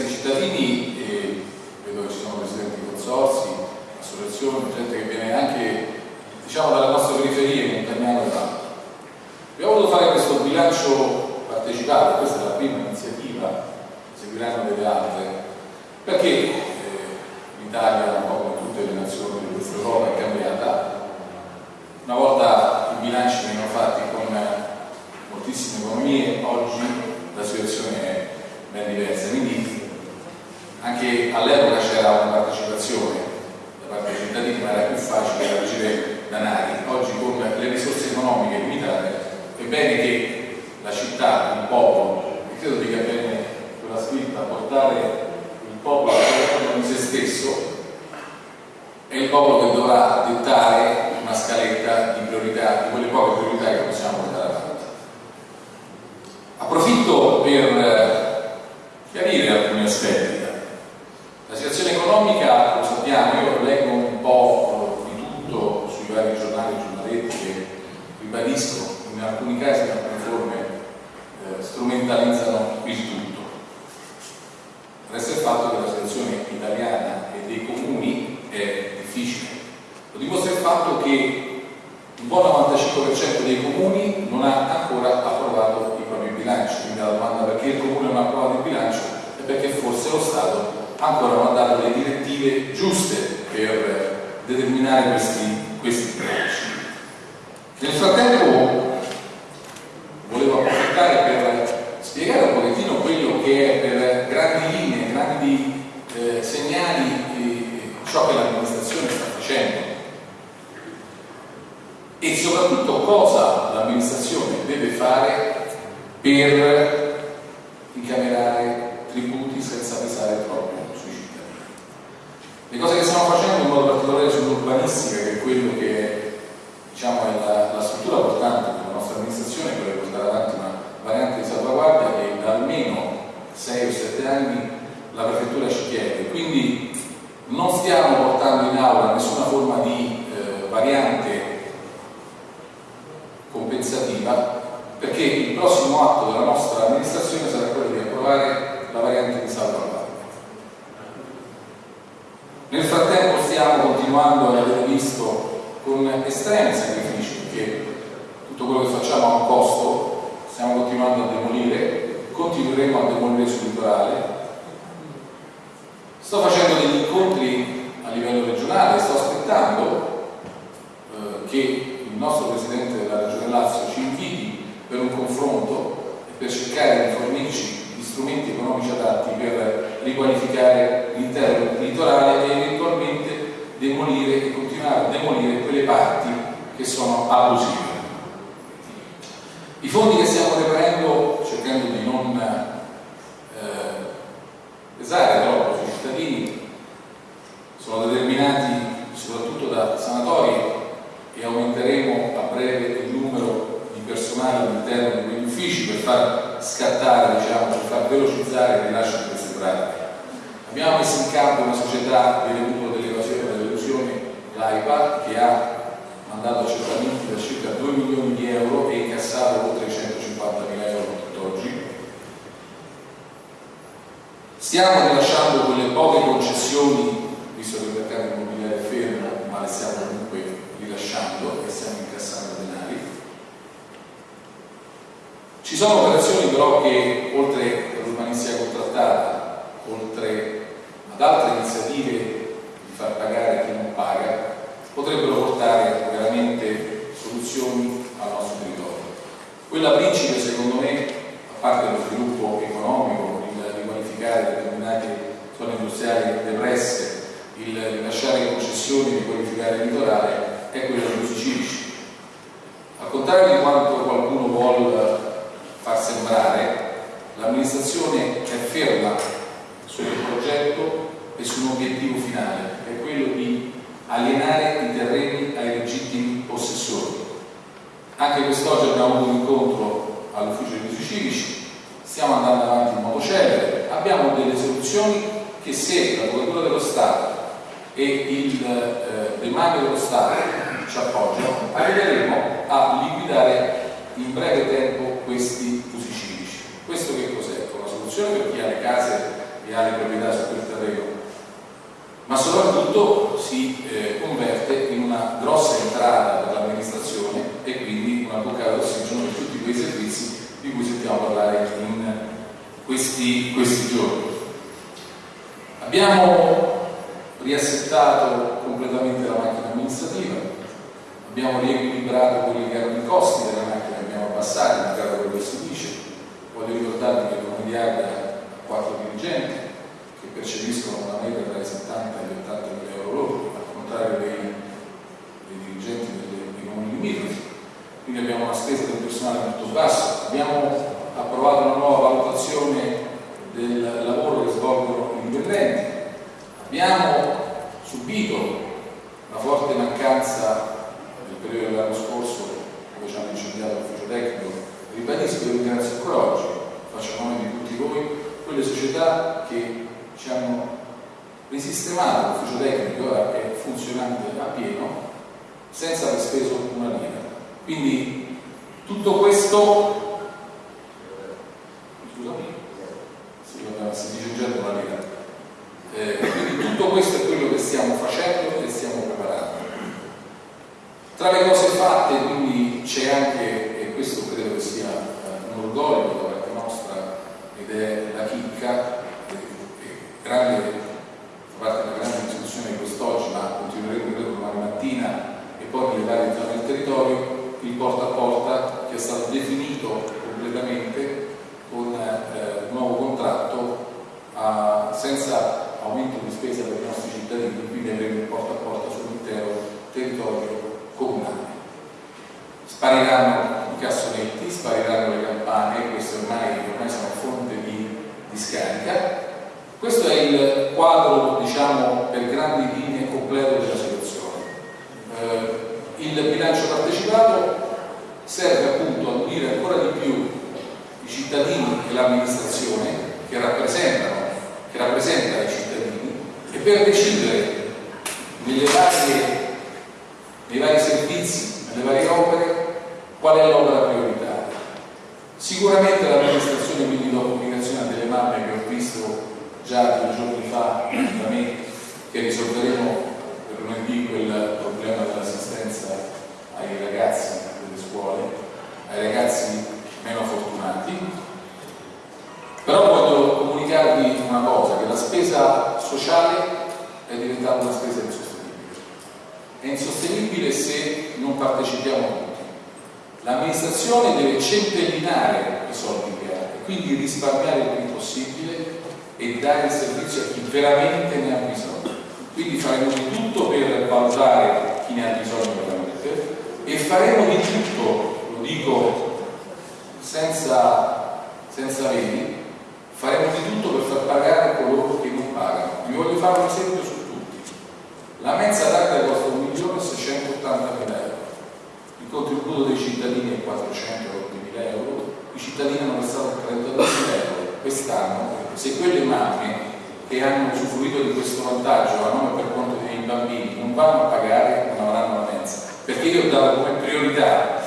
Ringrazio i cittadini e vedo che ci sono presidenti di consorsi, associazioni, gente che viene anche diciamo dalla nostra periferia, montagnana e tanto. Abbiamo voluto fare questo bilancio partecipato, questa è la prima iniziativa, seguiranno delle altre, perché eh, l'Italia, un po' come tutte le nazioni di questa Europa, è cambiata, una volta i bilanci venivano fatti con moltissime economie, oggi la situazione è ben diversa, quindi all'epoca c'era una partecipazione da parte dei cittadini, ma era più facile ricevere danari. Oggi con le risorse economiche limitate è bene che la città, il popolo, e credo dica bene quella scritta, portare il popolo a di se stesso, è il popolo che dovrà dettare una scaletta di priorità, di quelle poche priorità che possiamo portare avanti. Approfitto per chiarire alcuni aspetti. Economica, lo sappiamo, io leggo un po' di tutto sui vari giornali e giornaletti che ribadisco, in alcuni casi in alcune forme eh, strumentalizzano il tutto. Resta il fatto che la situazione italiana e dei comuni è difficile. Lo dimostra il fatto che un buon 95% dei comuni non ha ancora approvato i propri bilanci, quindi la domanda perché il comune non ha approvato il bilancio è perché forse lo Stato ancora non ha dato le direttive giuste per determinare questi, questi bilanci. Nel frattempo volevo approfittare per spiegare un pochettino quello che è per grandi linee, grandi eh, segnali eh, ciò che l'amministrazione sta facendo soprattutto cosa l'amministrazione deve fare per incamerare tributi senza pesare troppo sui cittadini. Le cose che stiamo facendo in modo particolare sull'urbanistica, che è quello che diciamo, è la, la struttura portante della nostra amministrazione, quella di portare avanti una variante di salvaguardia che da almeno 6 o 7 anni la prefettura ci chiede. Quindi non stiamo portando in aula nessuna forma di eh, variante compensativa perché il prossimo atto della nostra amministrazione sarà quello di approvare la variante di salvaguardia. Nel frattempo stiamo continuando ad avere visto con estremi sacrifici perché tutto quello che facciamo ha un costo, stiamo continuando a demolire, continueremo a demolire sul litorale. Sto facendo degli incontri a livello regionale, sto aspettando eh, che il nostro Presidente della Regione Lazio ci inviti per un confronto e per cercare di fornirci strumenti economici adatti per riqualificare l'intero litorale e eventualmente demolire e continuare a demolire quelle parti che sono abusive. I fondi che stiamo reperendo, cercando di non eh, pesare troppo sui cittadini, sono determinati soprattutto da sanatorie e aumenteremo a breve il numero personale all'interno di quegli uffici per far scattare, diciamo, per far velocizzare il rilascio di queste pratiche. Abbiamo messo in campo una società di recupero dell'evasione e dell'illusione, l'AIPA, che ha mandato accertamenti da circa 2 milioni di euro e incassato oltre 150 mila euro tutt'oggi. Stiamo rilasciando quelle poche concessioni, visto che il mercato immobiliare è fermo, ma le stiamo comunque rilasciando e stiamo incassando denari. Ci sono operazioni però che oltre all'urbanistica contrattata, oltre ad altre iniziative di far pagare chi non paga, potrebbero portare veramente soluzioni al nostro territorio. Quella principe secondo me, a parte lo sviluppo economico, il riqualificare determinate zone industriali depresse, il rilasciare concessioni, riqualificare il litorale, è quello degli usi civici. Al contrario di quanto qualcuno vuole far sembrare, l'amministrazione è ferma sul progetto e su un obiettivo finale, che è quello di alienare i terreni ai legittimi possessori. Anche quest'oggi abbiamo avuto un incontro all'ufficio degli usi civici, stiamo andando avanti in modo celere, abbiamo delle soluzioni che se l'Avvocatura dello Stato e il eh, dello Stato ci appoggiano, arriveremo a liquidare in breve tempo questi usi civici. Questo che cos'è? Una soluzione per chi ha le case e ha le proprietà su quel terreno, ma soprattutto si eh, converte in una grossa entrata per l'amministrazione e quindi una boccata d'ossigeno per tutti quei servizi di cui sentiamo parlare in questi, questi giorni. Abbiamo riassettato completamente la macchina amministrativa, abbiamo riequilibrato quelli che erano i costi della macchina, abbassati, magari quello che si dice. Voglio ricordarvi che Comediarda ha quattro dirigenti che percepiscono una media tra i 70 e gli 80 mila euro loro, al contrario dei, dei dirigenti delle, dei comuni limitrofi. Quindi abbiamo una spesa del personale molto bassa, abbiamo approvato una nuova valutazione del lavoro che svolgono i dipendenti, abbiamo subito la forte mancanza nel periodo dell'anno scorso hanno incendiato l'ufficio tecnico, ribadisco e ringrazio ancora oggi, faccio nome di tutti voi, quelle società che ci hanno risistemato l'ufficio tecnico, ora è funzionante a pieno, senza aver speso una lira. Quindi tutto questo scusami, si dice già una lira. Eh, quindi tutto questo è quello che stiamo facendo e stiamo preparando. Tra le cose fatte quindi c'è anche, e questo credo che sia eh, un orgoglio da parte nostra, ed è la chicca, grande, fa parte della grande discussione di quest'oggi, ma continueremo credo domani mattina e poi nelle varie zone del territorio, il porta a porta che è stato definito completamente con eh, nuovo contratto a, senza aumento di spesa per i nostri cittadini, quindi avremo un porta a porta sull'intero territorio comunale. spariranno i cassonetti, spariranno le campane, queste ormai, ormai sono fonte di, di scarica. Questo è il quadro, diciamo, per grandi linee completo della situazione. Eh, il bilancio partecipato serve appunto a unire ancora di più i cittadini e l'amministrazione che rappresentano, che rappresenta i cittadini e per decidere nelle varie, nei vari servizi, nelle varie opere, qual è l'opera prioritaria. Sicuramente l'amministrazione quindi dopo pubblicazione delle mappe che ho visto già due giorni fa da me, che risolveremo per lunedì quel problema dell'assistenza ai ragazzi delle scuole, ai ragazzi meno fortunati. Però voglio comunicarvi una cosa, che la spesa sociale è diventata una spesa insostenibile. È insostenibile se non partecipiamo tutti. L'amministrazione deve centellinare i soldi che ha e quindi risparmiare il più possibile e dare il servizio a chi veramente ne ha bisogno. Quindi faremo di tutto per valutare chi ne ha bisogno veramente e faremo di tutto, lo dico senza, senza veni, faremo di tutto per far pagare coloro che non pagano. Vi voglio fare un esempio su la mensa d'arte costa 1.680.000 euro, il contributo dei cittadini è 400.000 euro, i cittadini hanno versato 32.000 euro quest'anno, se quelle mamme che hanno usufruito di questo vantaggio a nome per conto dei bambini non vanno a pagare, non avranno la mensa, perché io ho dato come priorità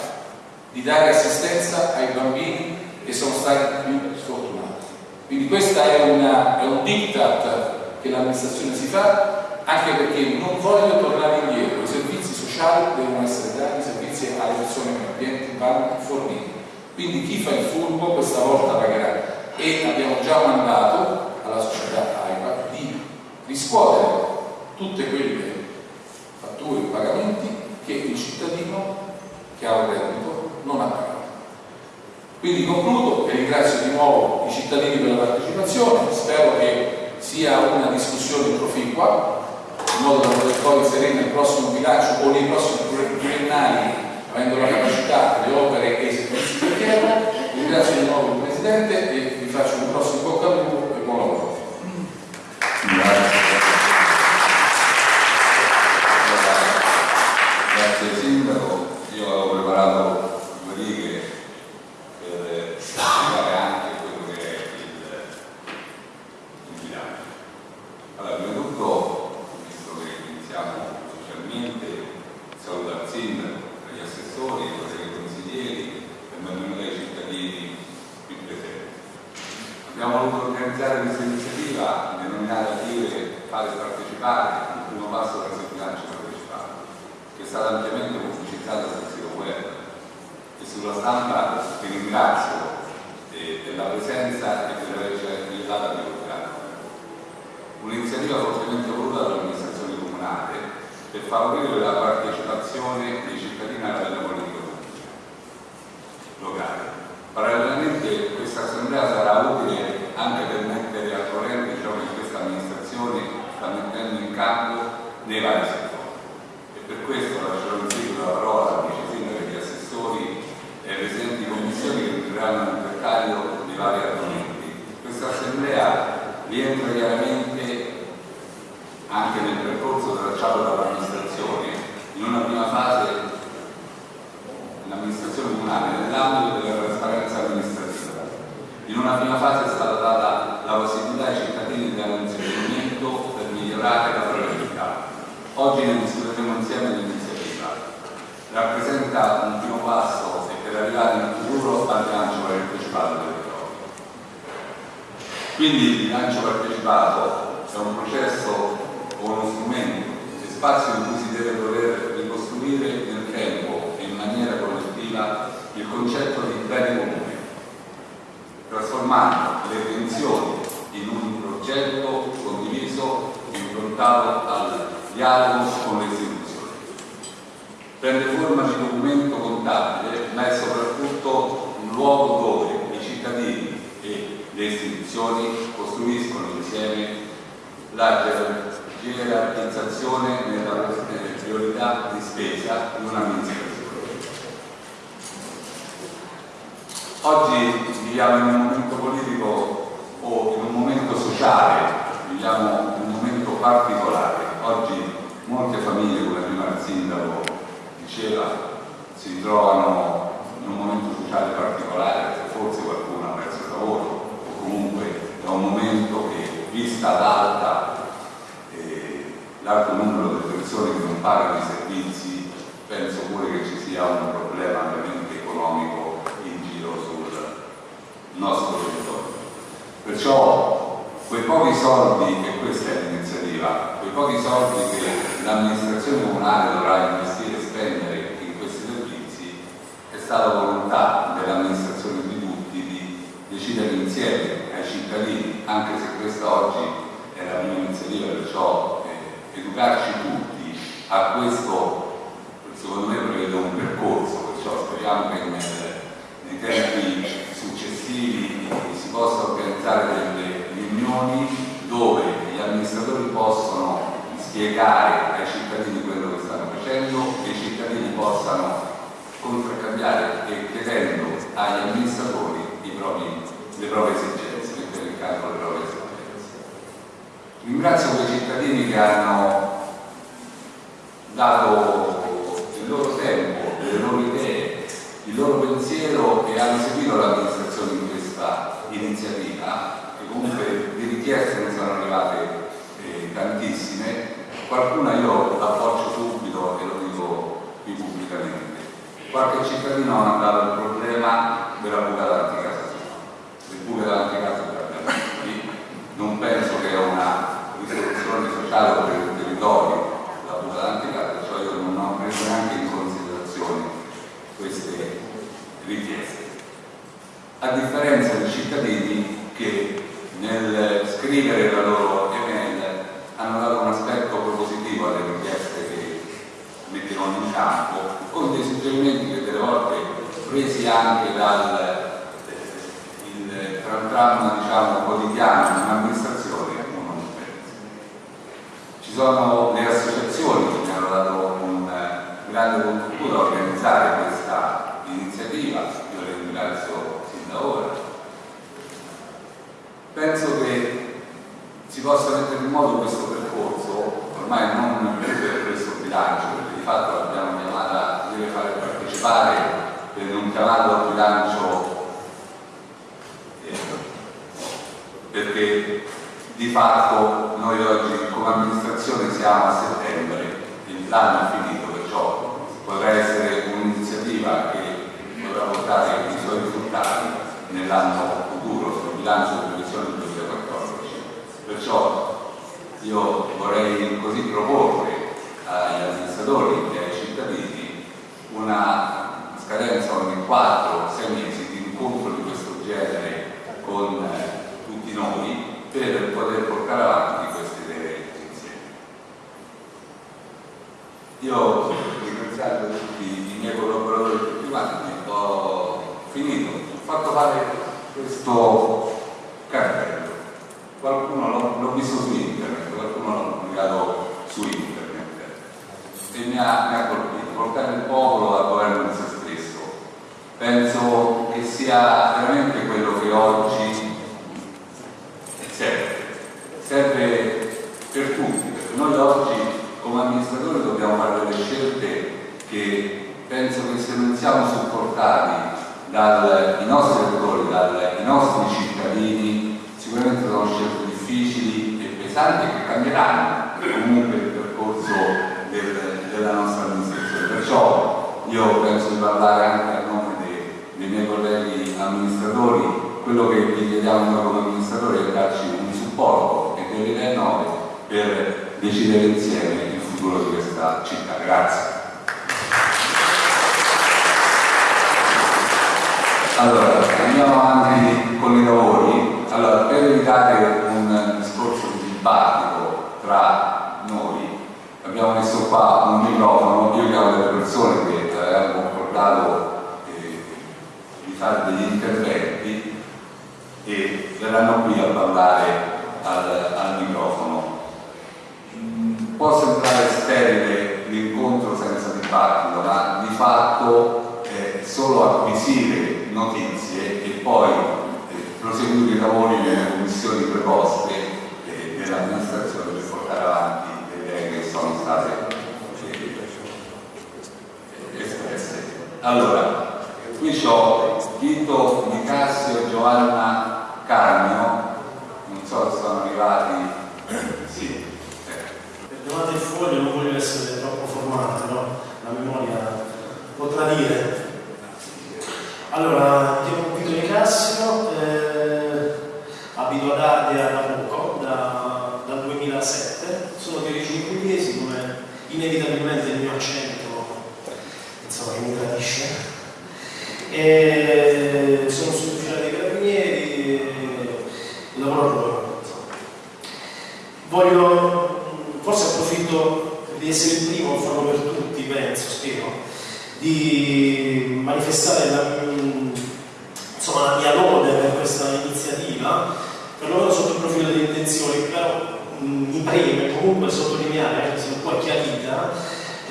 di dare assistenza ai bambini che sono stati più sfortunati. Quindi questo è, è un diktat che l'amministrazione si fa anche perché non voglio tornare indietro, i servizi sociali devono essere dati, servizi alle persone meno abbienti vanno forniti. Quindi chi fa il furbo questa volta pagherà e abbiamo già mandato alla società AIPA di riscuotere tutte quelle fatture e pagamenti che il cittadino che ha un reddito non ha pagato. Quindi concludo e ringrazio di nuovo i cittadini per la partecipazione, spero che sia una discussione proficua in modo da poter poi inserire nel prossimo bilancio o nei prossimi triennali avendo la capacità, le opere e i servizi che chiedono. Ringrazio di nuovo il Presidente e vi faccio un prossimo bocca al lupo e buon lavoro. Grazie. Grazie Sindaco, io avevo preparato due righe per spiegare anche quello che è il, il bilancio. Allora, prima di tutto ringraziamo ufficialmente, saluto al sindaco, agli assessori, ai colleghi consiglieri e benvenuti ai cittadini qui presenti. Abbiamo organizzare questa iniziativa denominata Dire fare partecipare, un primo passo verso il bilancio partecipato, che è stata ampiamente pubblicizzata sul sito web e sulla stampa vi ringrazio della presenza e per averci aiutato a divulgare. Un'iniziativa fortemente voluta dall'amministrazione comunale per favorire la partecipazione dei cittadini alla vita politica locale. Parallelamente questa assemblea sarà utile anche per mettere al corrente ciò che questa amministrazione sta mettendo in campo nei vari settori. E per questo lascerò in seguito la parola al vice sindaco e agli assessori e ai presidenti di commissioni che entreranno nel dettaglio dei vari argomenti. Questa assemblea rientra chiaramente anche nel percorso tracciato dall'amministrazione, in una prima fase l'amministrazione comunale nell'ambito della. In una prima fase è stata data la possibilità ai cittadini di dare un suggerimento per migliorare la propria vita. Oggi ne discuteremo insieme l'iniziativa. Rappresenta un primo passo e per arrivare in futuro al bilancio partecipato del territorio. Quindi il bilancio partecipato è un processo o uno strumento e spazio in cui si deve dover ricostruire nel tempo e in maniera collettiva il concetto di bene comune, trasformando le tensioni in un progetto condiviso improntato al dialogo con le istituzioni. Prende forma di documento contabile, ma è soprattutto un luogo dove i cittadini e le istituzioni costruiscono insieme la gerarchizzazione nella priorità di spesa di un'amministrazione. Oggi viviamo in un momento politico o in un momento sociale, viviamo in un momento particolare. Oggi molte famiglie, come prima il sindaco diceva, si trovano in un momento sociale particolare, forse qualcuno ha perso il lavoro o comunque è un momento che vista l'alta eh, l'alto numero di persone che non pagano i servizi, penso pure che ci sia un problema ovviamente economico nostro territorio. Perciò quei pochi soldi, e questa è l'iniziativa, quei pochi soldi che l'amministrazione comunale dovrà investire e spendere in questi servizi, è stata volontà dell'amministrazione di tutti di decidere insieme ai cittadini, anche se questa oggi è la prima iniziativa, perciò eh, educarci tutti a questo, secondo me prevede un percorso, perciò speriamo che nei tempi successivi si possa organizzare delle riunioni dove gli amministratori possono spiegare ai cittadini quello che stanno facendo e i cittadini possano contraccambiare e chiedendo agli amministratori propri, le proprie esigenze, mettere in campo le proprie esigenze. Ringrazio quei cittadini che hanno dato il loro tempo, le loro idee, il loro pensiero e hanno seguito l'amministrazione in questa iniziativa, che comunque di richieste ne sono arrivate eh, tantissime, qualcuna io appoggio subito e lo dico qui pubblicamente. Qualche cittadino ha mandato il problema della buca d'antica le buche davanti a casa non penso che è una risoluzione sociale per il territorio la buca davanti a casa, cioè io non ho preso neanche in considerazione queste richieste. A differenza dei cittadini che nel scrivere la loro email hanno dato un aspetto propositivo alle richieste che metteranno in campo, con dei suggerimenti che delle volte presi anche dal dramma diciamo, quotidiano di un'amministrazione uno non. Ci sono le associazioni che mi hanno dato un grande contributo a organizzare questa iniziativa, io le ringrazio sin da ora. Penso che si possa mettere in moto questo percorso, ormai non per questo bilancio, perché di fatto l'abbiamo chiamata, deve fare partecipare per un chiamato al bilancio perché di fatto noi oggi come amministrazione siamo a settembre, l'anno è finito, perciò potrà essere un'iniziativa che dovrà portare i suoi risultati nell'anno futuro sul bilancio di previsione del 2014. Perciò io vorrei così proporre agli amministratori e ai cittadini una scadenza ogni 4-6 mesi di incontro di questo genere con noi per poter portare avanti queste idee insieme. Io ringraziando tutti i miei collaboratori tutti quanti, ho finito, ho fatto fare questo cartello. Qualcuno l'ho visto su internet, qualcuno l'ha pubblicato su internet e mi ha, mi ha colpito, portare il popolo al governo di se stesso. Penso che sia veramente quello che oggi serve, serve per tutti, perché noi oggi come amministratori dobbiamo fare delle scelte che penso che se non siamo supportati dai nostri elettori, dai nostri cittadini, sicuramente sono scelte difficili e pesanti che cambieranno comunque il percorso del, della nostra amministrazione. Perciò io penso di parlare anche a nome dei, dei miei colleghi amministratori quello che vi chiediamo noi come amministratori è darci un supporto e idee nuove per decidere insieme il futuro di questa città. Grazie. Allora, andiamo avanti con i lavori. Allora, per evitare un discorso di dibattito tra noi, abbiamo messo qua un microfono, io chiamo delle persone che avevamo concordato eh, di fare degli interventi e verranno qui a parlare al, al microfono. Mm, può sembrare sterile l'incontro senza dibattito, ma di fatto è solo acquisire notizie e poi eh, proseguire i lavori nelle commissioni preposte eh, dell'amministrazione per portare avanti le idee che sono state eh, espresse. Allora, qui ho Tito Nicasio e Giovanna Carmio, non so se sono arrivati. Sì. Perdonate il foglio, non voglio essere troppo formale, però la memoria potrà dire. Allora, chiamo Vito Nicasio, eh, abito ad Ardea da poco, da, dal 2007, sono di origini pugliesi, come inevitabilmente il mio accento insomma, mi tradisce. E sono sottufficiale dei carabinieri e lavoro a Roma. Voglio, forse approfitto di essere il primo, farlo per tutti, penso, spero, di manifestare la, insomma, la mia lode per questa iniziativa, perlomeno sotto il profilo delle intenzioni, però mi preme comunque sottolineare, anche se un po' chiarita,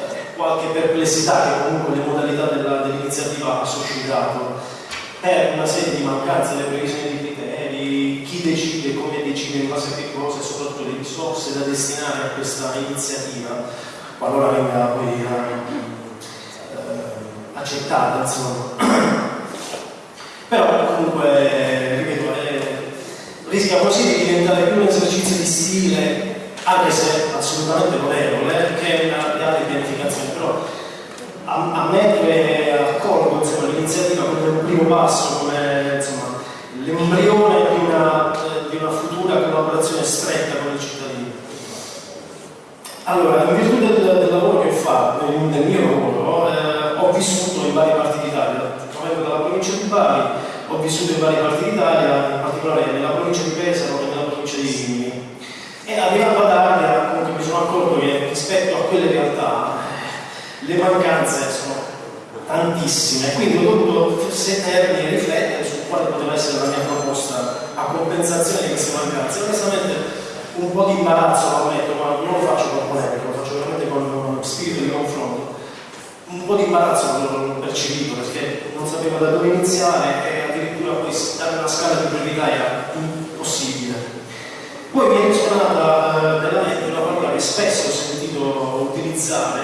eh, qualche perplessità che comunque le modalità dell'iniziativa ha suscitato. Per una serie di mancanze delle previsioni di criteri, chi decide, come decide, in base a che cosa e soprattutto le risorse da destinare a questa iniziativa, qualora venga poi eh, accettata, insomma. Però comunque, ripeto, eh, rischia così di diventare più un esercizio di stile, anche se assolutamente lodevole, che una reale pianificazione. Però ammetto e accolgo l'iniziativa come un primo passo, come l'embrione di una, di una futura collaborazione stretta con i cittadini. Allora, in virtù del, del lavoro che ho fatto, del mio lavoro, eh, ho vissuto in varie parti d'Italia. Vengo dalla provincia di Bari, ho vissuto in varie parti d'Italia, in particolare nella provincia di Pesaro e nella provincia di Rimini. E arrivando ad Ardea, comunque mi sono accorto che rispetto a quelle realtà le mancanze sono tantissime, quindi ho dovuto sedermi e riflettere su quale poteva essere la mia proposta a compensazione di queste mancanze. Onestamente un po' di imbarazzo lo ammetto, ma non lo faccio con polemica, lo faccio veramente con spirito di confronto. Un po' di imbarazzo l'ho percepito perché non sapevo da dove iniziare e addirittura poi dare una scala di priorità era impossibile. Poi mi è risuonata eh, nella mente una parola che spesso ho sentito utilizzare,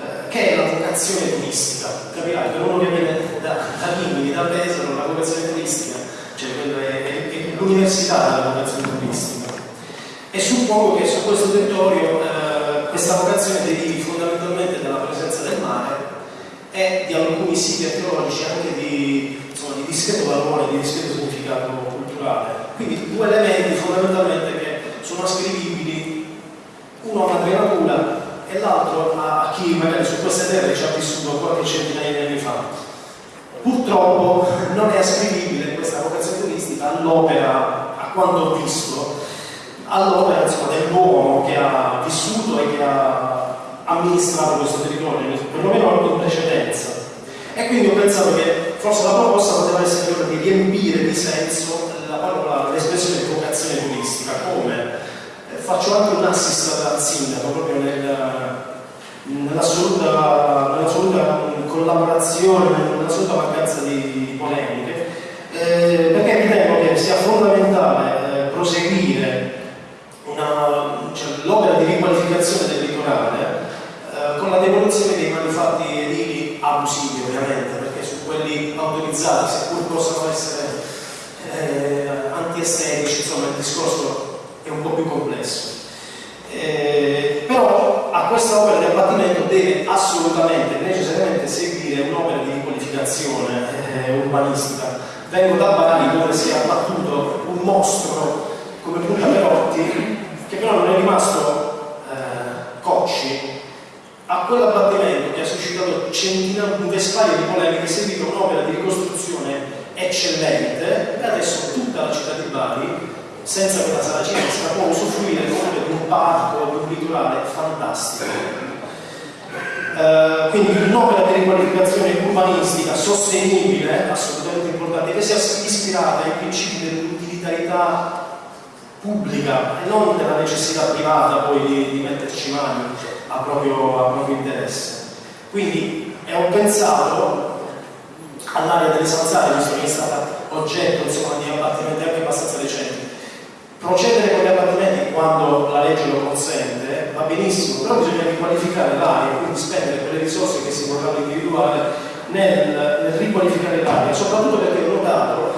eh, che è la vocazione turistica. Capirai, per uno che viene da, da Rimini, da Pesaro, la vocazione turistica, cioè è, è l'università della vocazione turistica. E suppongo che su questo territorio eh, questa vocazione derivi fondamentalmente dalla presenza del mare e di alcuni siti archeologici anche di, insomma, di discreto valore, di discreto significato culturale. Quindi due elementi fondamentalmente che sono ascrivibili uno a madre natura e l'altro a chi magari su queste terre ci ha vissuto qualche centinaia di anni fa. Purtroppo non è ascrivibile questa vocazione turistica all'opera, a quanto ho visto, all'opera dell'uomo che ha vissuto e che ha amministrato questo territorio, perlomeno in precedenza. E quindi ho pensato che forse la proposta poteva essere quella di riempire di senso l'espressione vocazione turistica, come? Eh, faccio anche un assist al sindaco proprio nel, nell'assoluta, nell'assoluta collaborazione, nell'assoluta mancanza di polemiche, eh, perché ritengo che sia fondamentale eh, proseguire cioè, l'opera di riqualificazione del litorale la demolizione dei manufatti edili abusivi ovviamente, perché su quelli autorizzati, seppur possano essere eh, antiestetici, insomma il discorso è un po' più complesso. Eh, però a questa opera di abbattimento deve assolutamente, necessariamente seguire un'opera di riqualificazione eh, urbanistica. Vengo da Bari dove si è abbattuto un mostro come Punta Perotti, che però non è rimasto eh, Cocci, a quell'abbattimento che ha suscitato centinaia, un vespaio di polemiche, è seguita un'opera di ricostruzione eccellente e adesso tutta la città di Bari senza quella sala cinesca può usufruire di un parco, di un litorale fantastico. Uh, quindi un'opera di riqualificazione urbanistica sostenibile, assolutamente importante, che sia ispirata ai principi dell'utilitarietà pubblica e non della necessità privata poi di, di metterci mani a proprio, a proprio interesse. Quindi ho pensato all'area delle zanzare, visto che è stata oggetto insomma, di abbattimenti anche abbastanza recenti. Procedere con gli abbattimenti quando la legge lo consente va benissimo, però bisogna riqualificare l'area, quindi spendere quelle risorse che si vorranno individuare nel, nel riqualificare l'area, soprattutto perché ho notato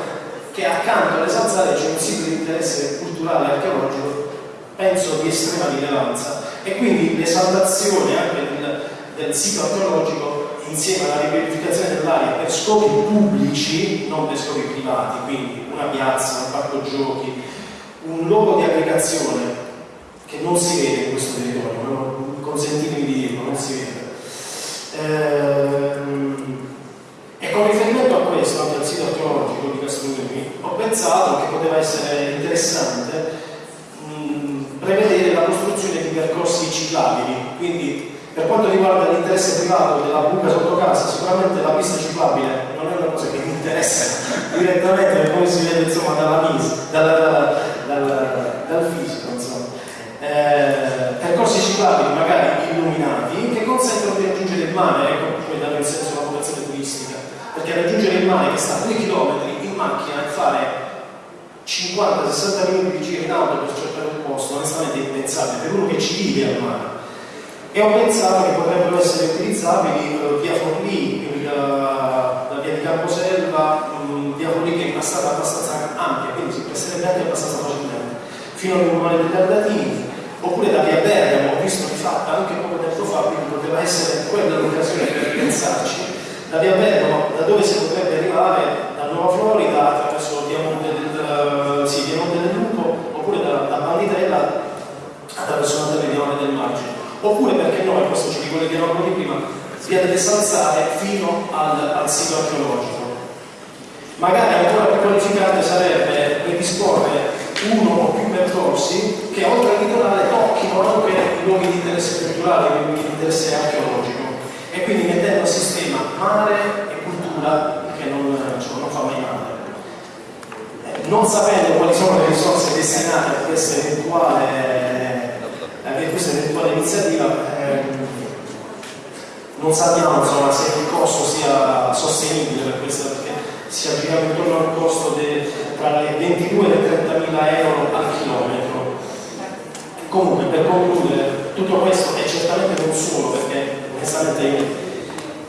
che accanto alle zanzare c'è un sito di interesse culturale e archeologico, penso di estrema rilevanza, e quindi l'esaltazione anche del, del sito archeologico insieme alla riqualificazione dell'area per scopi pubblici, non per scopi privati, quindi una piazza, un parco giochi, un luogo di aggregazione che non si vede in questo territorio, consentitemi di dirlo, non si vede. Ehm, e con riferimento a questo, anche al sito archeologico di Castelluni, ho pensato che poteva essere interessante mh, prevedere la costruzione di percorsi ciclabili, quindi per quanto riguarda l'interesse privato della buca sotto casa, sicuramente la pista ciclabile non è una cosa che mi interessa direttamente, come si vede insomma dalla misa, dal, dal, dal, dal fisico. Insomma. Eh, percorsi ciclabili magari illuminati che consentono di raggiungere il mare, ecco come dare il senso alla vocazione turistica, perché raggiungere il mare che sta a 2 km in macchina e fare 50-60 minuti di giro in auto per cercare un posto, onestamente è impensabile, per uno che ci vive al mare. E ho pensato che potrebbero essere utilizzabili uh, via Forlì, quindi la, la via di Camposelva, um, via Forlì che è strada abbastanza ampia, quindi si presterebbe anche abbastanza facilmente, fino al Comune degli Ardatini, oppure da via Bergamo, visto di fatto anche poco tempo fa, quindi poteva essere quella l'occasione per pensarci, da via Bergamo, da dove si potrebbe arrivare, da Nuova Florida, attraverso via Monte del, Monte del Lupo, oppure da, da Banditella attraverso una territoriale del Margine oppure perché no, e questo ci ricollegherò come prima, via delle Salzare fino al, al sito archeologico. Magari ancora più qualificante sarebbe predisporre uno o più percorsi che oltre al litorale tocchino anche luoghi di interesse culturale, luoghi di interesse archeologico e quindi mettendo a sistema mare e cultura che non, cioè, non fa mai male. Non sapendo quali sono le risorse destinate a questa eventuale anche questa eventuale iniziativa ehm, non sappiamo insomma, se il costo sia sostenibile per questa perché si aggira intorno al costo de, tra le 22 e le 30 mila euro al chilometro. Comunque per concludere tutto questo è certamente non solo perché onestamente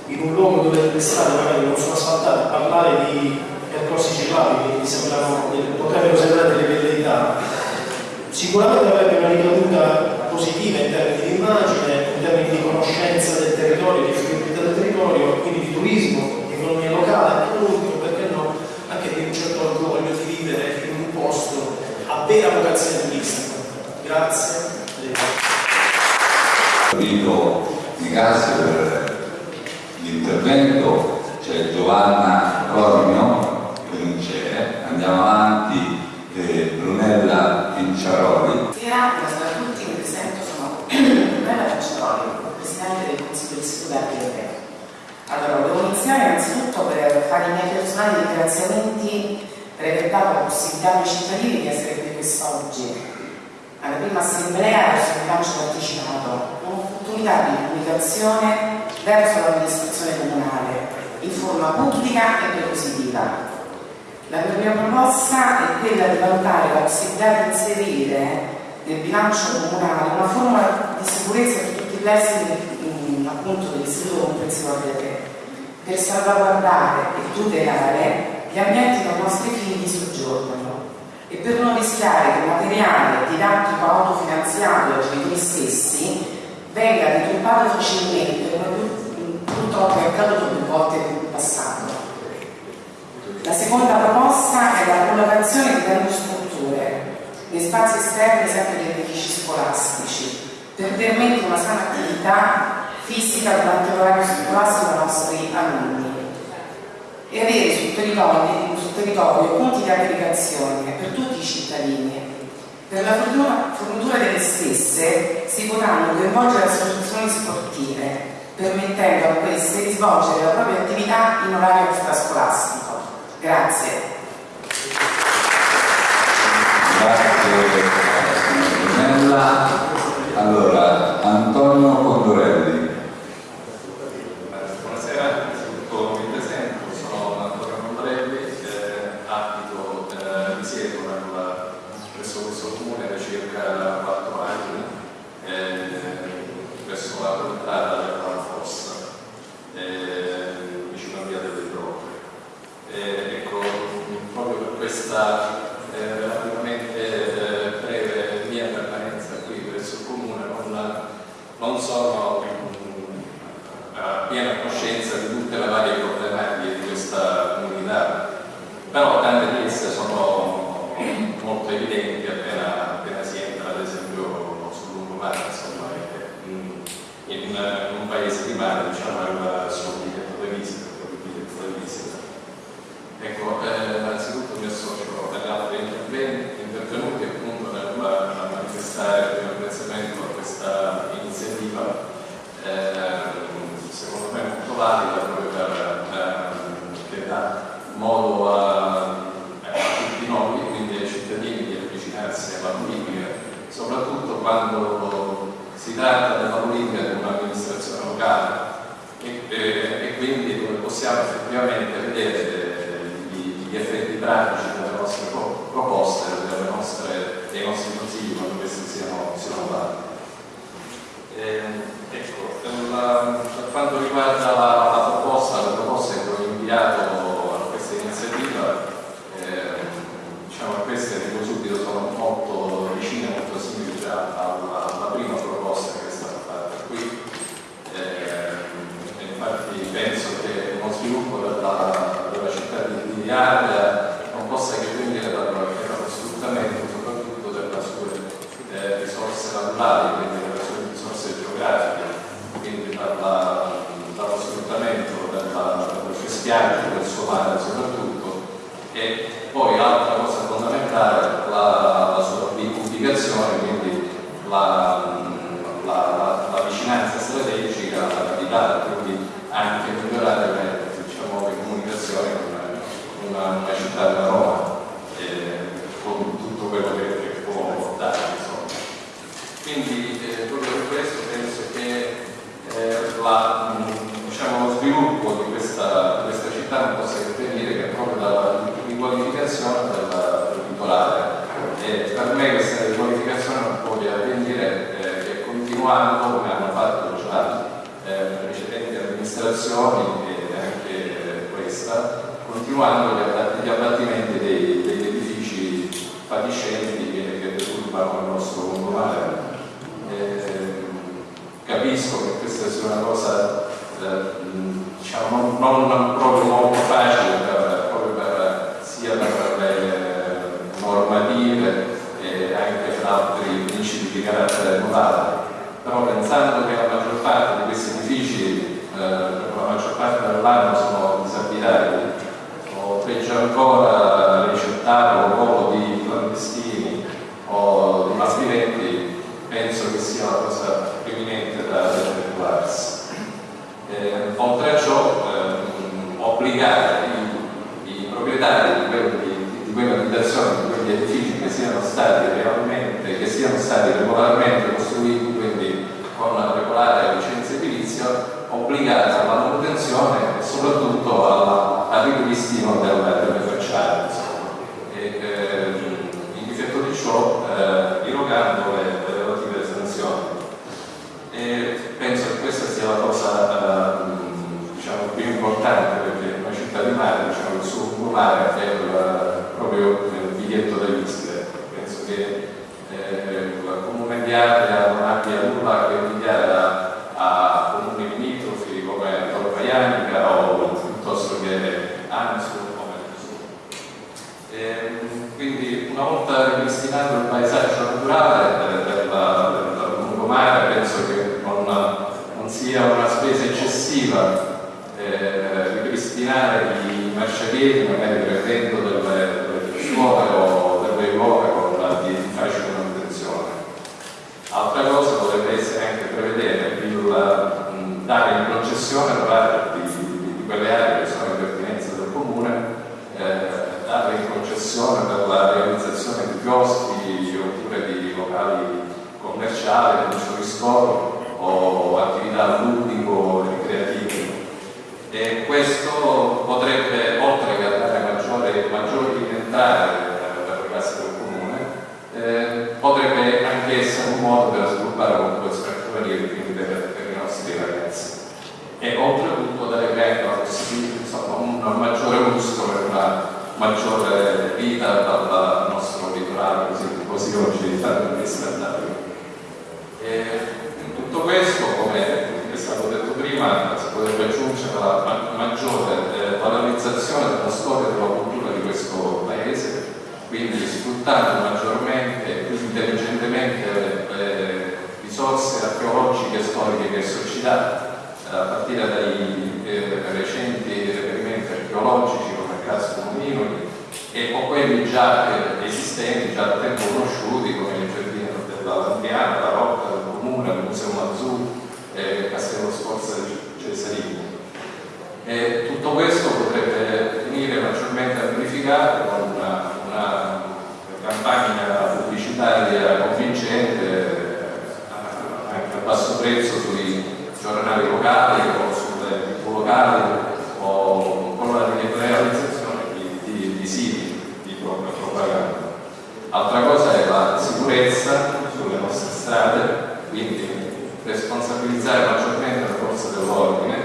in un luogo dove le strade magari non sono asfaltate parlare di percorsi ciclabili sembrano, potrebbero sembrare delle velleità sicuramente avrebbe una ricaduta positiva in termini di immagine, in termini di conoscenza del territorio, di fruibilità del territorio, quindi di turismo, di economia locale, e ultimo, perché no, anche di un certo orgoglio di vivere in un posto a vera vocazione turistica. Grazie. Invito grazie per l'intervento, c'è Giovanna non c'è, andiamo avanti, eh, Brunella Pinciaroli. Grazie a tutti Brunella Cacciaroli, Presidente del Consiglio di Studenti Europeo. Allora, devo iniziare innanzitutto per fare i miei personali ringraziamenti per aver dato la possibilità ai cittadini di essere qui quest'oggi. Alla prima assemblea bilancio partecipato, un'opportunità di comunicazione verso l'amministrazione comunale in forma pubblica e prepositiva. La mia proposta è quella di valutare la possibilità di inserire nel bilancio comunale una formula di sicurezza per tutti i presidi appunto dell'istituto comprensivo del per salvaguardare e tutelare gli ambienti dei nostri figli di soggiorno e per non rischiare che il materiale didattico autofinanziato dai genitori stessi venga deturpato facilmente come purtroppo è accaduto più volte in passato. La seconda proposta è la collocazione di termostrutture nei spazi esterni sempre degli edifici scolastici per permettere una sana attività fisica durante l'orario scolastico ai nostri alunni e avere sul territorio, sul territorio punti di aggregazione per tutti i cittadini. Per la fornitura delle stesse si potranno coinvolgere associazioni sportive, permettendo a queste di svolgere la propria attività in orario extrascolastico. Grazie. Grazie. Allora, Antonio Eh, io mi associo agli altri intervenuti appunto nel manifestare il mio apprezzamento a questa iniziativa. Eh, secondo me molto valida per, eh, modo a, tutti noi, quindi ai cittadini di avvicinarsi alla politica, soprattutto quando si tratta della politica di un'amministrazione locale. E, eh, e, e possiamo effettivamente vedere gli effetti pratici delle nostre proposte, delle nostre, dei nostri consigli quando questi siano, siano validi. Eh, ecco, per, la, per, quanto riguarda la, la proposta, la proposta è quella inviata personale soprattutto e poi altra cosa fondamentale la, la sua ubicazione, quindi la, la, la, vicinanza strategica alla capitale, quindi anche migliorare le, diciamo, le comunicazioni con una, una, città come Roma eh, con tutto quello che, che può dare. Insomma. Quindi eh, proprio per questo penso che eh, la, diciamo, lo sviluppo di questa, di questa città non possa per dire che è proprio l'inqualificazione del titolare. E per me questa riqualificazione non può che avvenire eh, che continuando come hanno fatto già eh, precedenti amministrazioni funzionari locali o sulle tv locali o con la realizzazione di, di, di siti di propaganda. Altra cosa è la sicurezza sulle nostre strade, quindi responsabilizzare maggiormente le forze dell'ordine,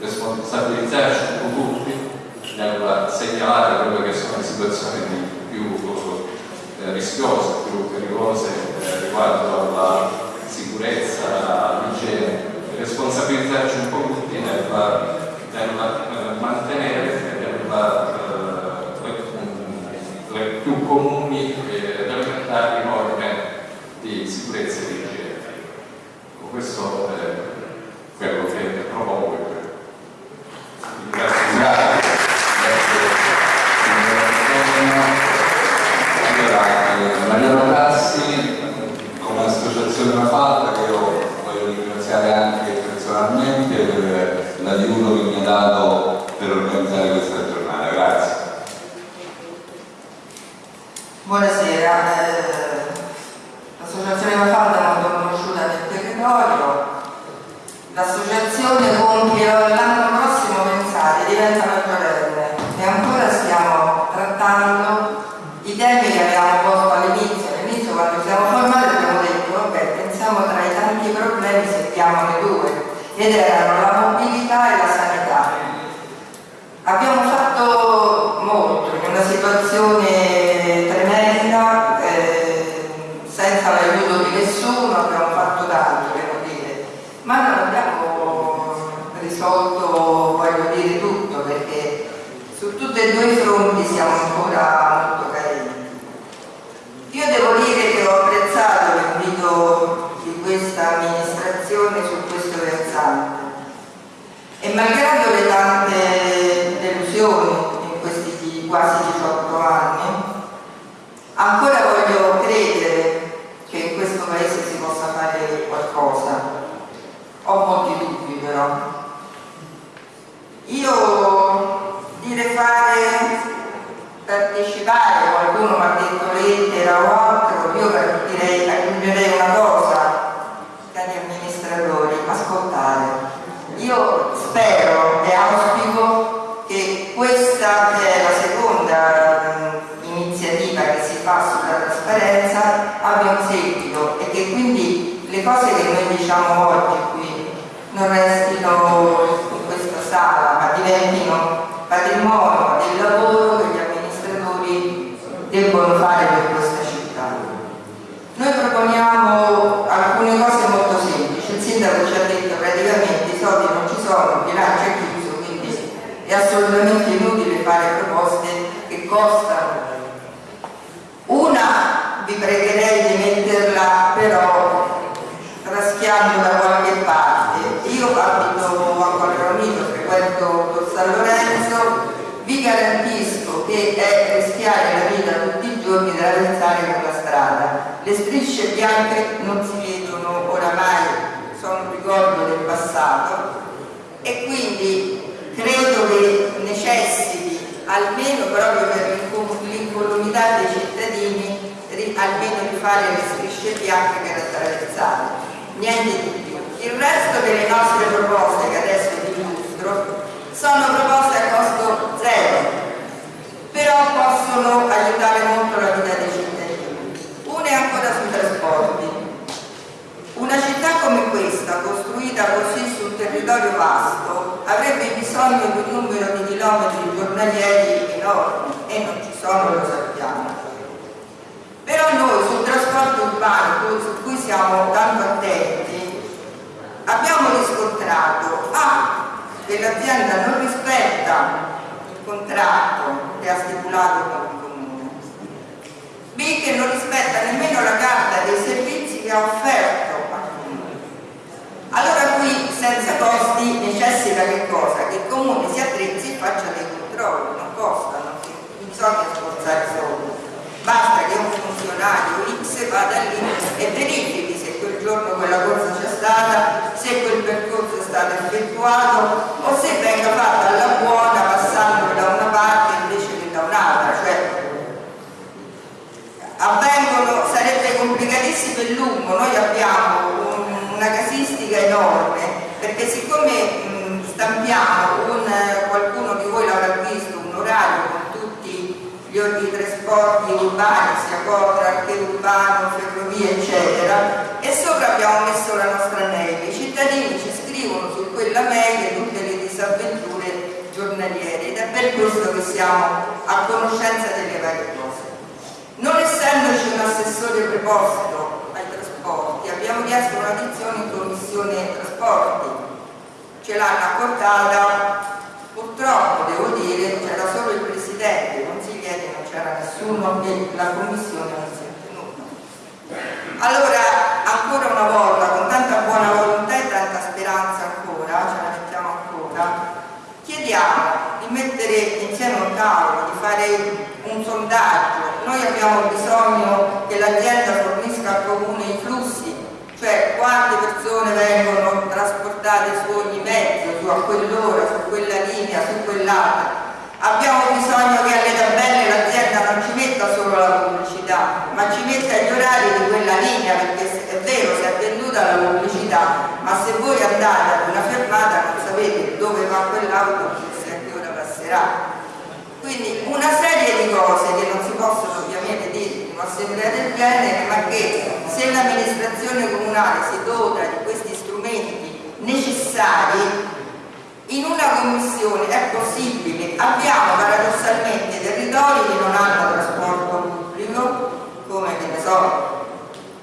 responsabilizzarci un po' tutti nel segnalare quelle che sono le situazioni più eh, rischiose, più pericolose eh, riguardo alla sicurezza responsabilizzarci un po' tutti nel, nel mantenere e bianche per attraversare, niente di più. Il resto delle nostre proposte che adesso vi illustro sono proposte a costo zero, però possono aiutare molto la vita dei cittadini. Una è ancora sui trasporti. Una città come questa, costruita così su un territorio vasto, avrebbe bisogno di un numero di chilometri giornalieri enormi e non ci sono, lo sappiamo. Però noi sul trasporto urbano, su cui siamo tanto attenti, abbiamo riscontrato A, che l'azienda non rispetta il contratto che ha stipulato con il comune, B, che non rispetta nemmeno la carta dei servizi che ha offerto al comune. Allora qui, senza costi, necessita che cosa? Che il comune si attrezzi e faccia dei controlli, non costano, non bisogna sforzare soldi Basta che un funzionario X vada lì e verifichi se quel giorno quella corsa c'è stata, se quel percorso è stato effettuato o se venga fatta alla buona passando da una parte invece che da un'altra. Cioè, avvengono, sarebbe complicatissimo e lungo, noi abbiamo un, una casistica enorme perché siccome mh, stampiamo un, qualcuno di voi l'avrà visto, un orario di trasporti urbani, sia Cotra che urbano, ferrovie eccetera e sopra abbiamo messo la nostra mail, i cittadini ci scrivono su quella mail tutte le disavventure giornaliere ed è per questo che siamo a conoscenza delle varie cose. Non essendoci un assessore preposto ai trasporti, abbiamo chiesto un'addizione in commissione trasporti, ce l'hanno accordata, purtroppo devo dire c'era solo il presidente, non c'era nessuno e la commissione non si è tenuta. Allora, ancora una volta, con tanta buona volontà e tanta speranza ancora, ce la mettiamo ancora, chiediamo di mettere insieme un tavolo, di fare un sondaggio. Noi abbiamo bisogno che l'azienda fornisca al comune i flussi, cioè quante persone vengono trasportate su ogni mezzo, su a quell'ora, su quella linea, su quell'altra. Abbiamo bisogno che alle tabelle l'azienda non ci metta solo la pubblicità, ma ci metta gli orari di quella linea, perché è vero, si è venduta la pubblicità, ma se voi andate ad una fermata non sapete dove va quell'autobus e a che ora passerà. Quindi una serie di cose che non si possono ovviamente dire in un'assemblea del genere, ma che se l'amministrazione comunale si dota di questi strumenti necessari, in una commissione è possibile. Abbiamo paradossalmente territori che non hanno trasporto pubblico, come che ne so,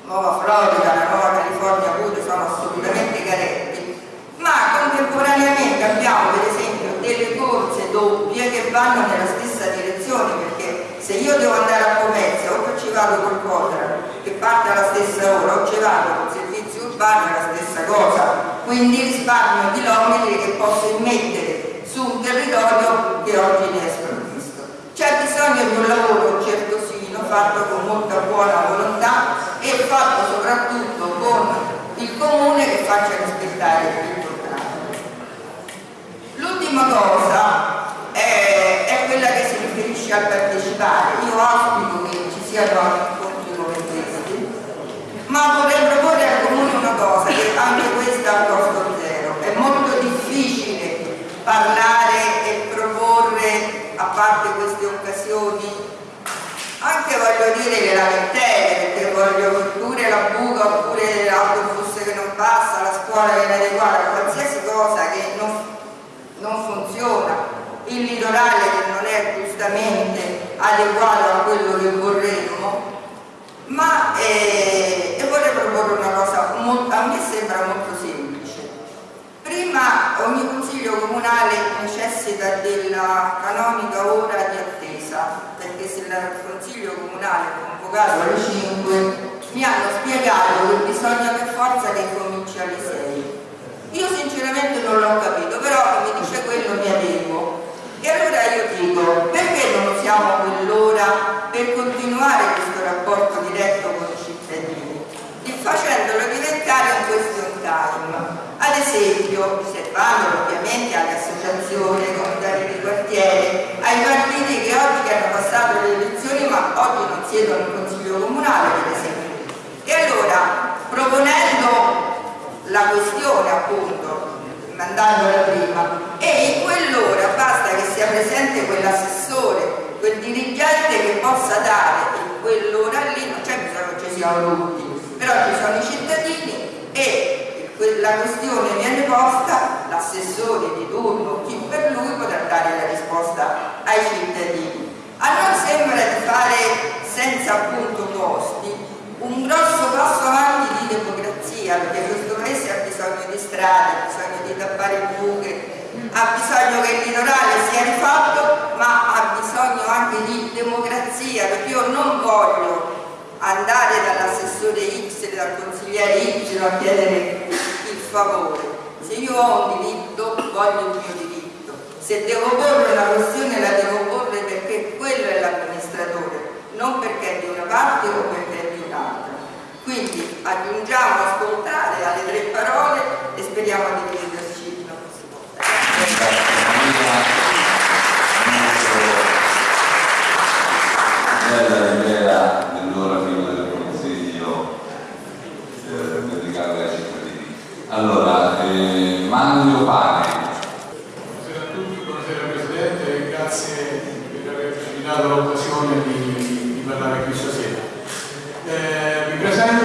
Nuova Florida, la Nuova California pure sono assolutamente carenti, ma contemporaneamente abbiamo per esempio delle corse doppie che vanno nella stessa direzione perché se io devo andare a Pomezia o ci vado col Cotra che parte alla stessa ora o ci vado col urbano è la stessa cosa. Quindi risparmio chilometri che posso immettere su un territorio che oggi ne è sprovvisto. C'è bisogno di un lavoro certosino fatto con molta buona volontà e fatto soprattutto con il comune che faccia rispettare il L'ultima cosa è, è, quella che si riferisce al partecipare. Io auspico che ci siano incontri come questi, ma vorrei anche questa a costo zero. È molto difficile parlare e proporre, a parte queste occasioni, anche voglio dire le lamentele, perché voglio pure la buca, oppure l'autobus che non passa, la scuola che è inadeguata, qualsiasi cosa che non non funziona, il litorale che non è giustamente adeguato a quello che vorremmo, ma eh, e vorrei proporre una cosa, molto, a me sembra molto semplice. Prima ogni consiglio comunale necessita della canonica ora di attesa, perché se il consiglio comunale è convocato alle 5 mi hanno spiegato che bisogna per forza che cominci alle 6 io sinceramente non l'ho capito, però mi dice quello mi adeguo. E allora io dico, perché non usiamo quell'ora per continuare questo rapporto diretto con i cittadini? E facendolo Ad esempio, riservandolo ovviamente alle associazioni, ai comitati di quartiere, ai partiti che oggi hanno passato le elezioni ma oggi non siedono in consiglio comunale, per esempio. E allora, proponendo la questione appunto mandandola prima e in quell'ora basta che sia presente quell'assessore, quel dirigente che possa dare in quell'ora lì, non c'è bisogno che ci siano tutti, però ci sono i cittadini e la questione viene posta, l'assessore di turno, chi per lui potrà dare la risposta ai cittadini. A noi sembra di fare senza appunto costi un grosso passo avanti di democrazia, perché questo paese ha bisogno di strade, ha bisogno di tappare buche, ha bisogno che il litorale sia rifatto, ma ha bisogno anche di democrazia, perché io non voglio andare dall'assessore X, dal consigliere Y a chiedere favore. Se io ho un diritto, voglio il mio diritto. Se devo porre una questione la devo porre perché quello è l'amministratore, non perché è di una parte o perché è di un'altra. Quindi aggiungiamo ascoltare alle tre parole e speriamo di dividerci la prossima volta. Bella l'idea dell'ora prima del consiglio eh, dedicato ai cittadini. Allora, eh, Mario Pane. Buonasera a tutti, buonasera Presidente, grazie per averci dato l'occasione di, di parlare qui stasera. Eh, mi presento, eh,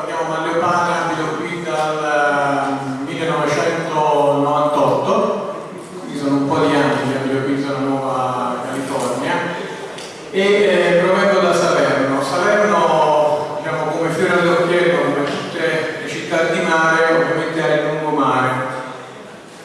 mi chiamo Mario Pane, abito qui dal 1998, quindi sono un po' di anni che abito qui in zona Nuova California e eh, provengo da Salerno. Salerno, diciamo, come fiore all'occhiello, come tutte le città di mare, ovviamente ha il lungomare.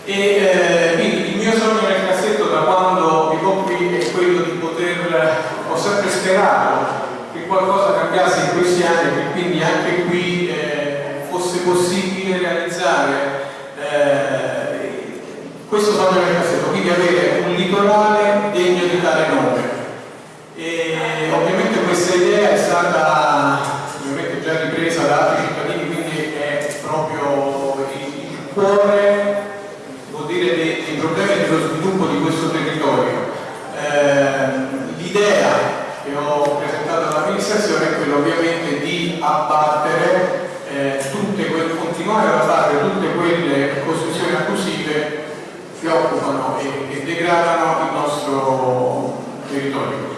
E eh, quindi il mio sogno nel cassetto da quando vivo qui è quello di poter, ho sempre sperato che qualcosa cambiasse in questi anni e che quindi anche qui eh, fosse possibile realizzare eh, questo sogno nel cassetto, quindi avere un litorale degno di tale nome. E ovviamente questa idea è stata ovviamente già ripresa da altri cittadini, quindi è proprio il, cuore vuol dire dei, dei problemi dello sviluppo di questo territorio. Eh, L'idea che ho presentato all'amministrazione è quella ovviamente di abbattere ad abbattere tutte quelle costruzioni abusive che occupano e, e degradano il nostro territorio.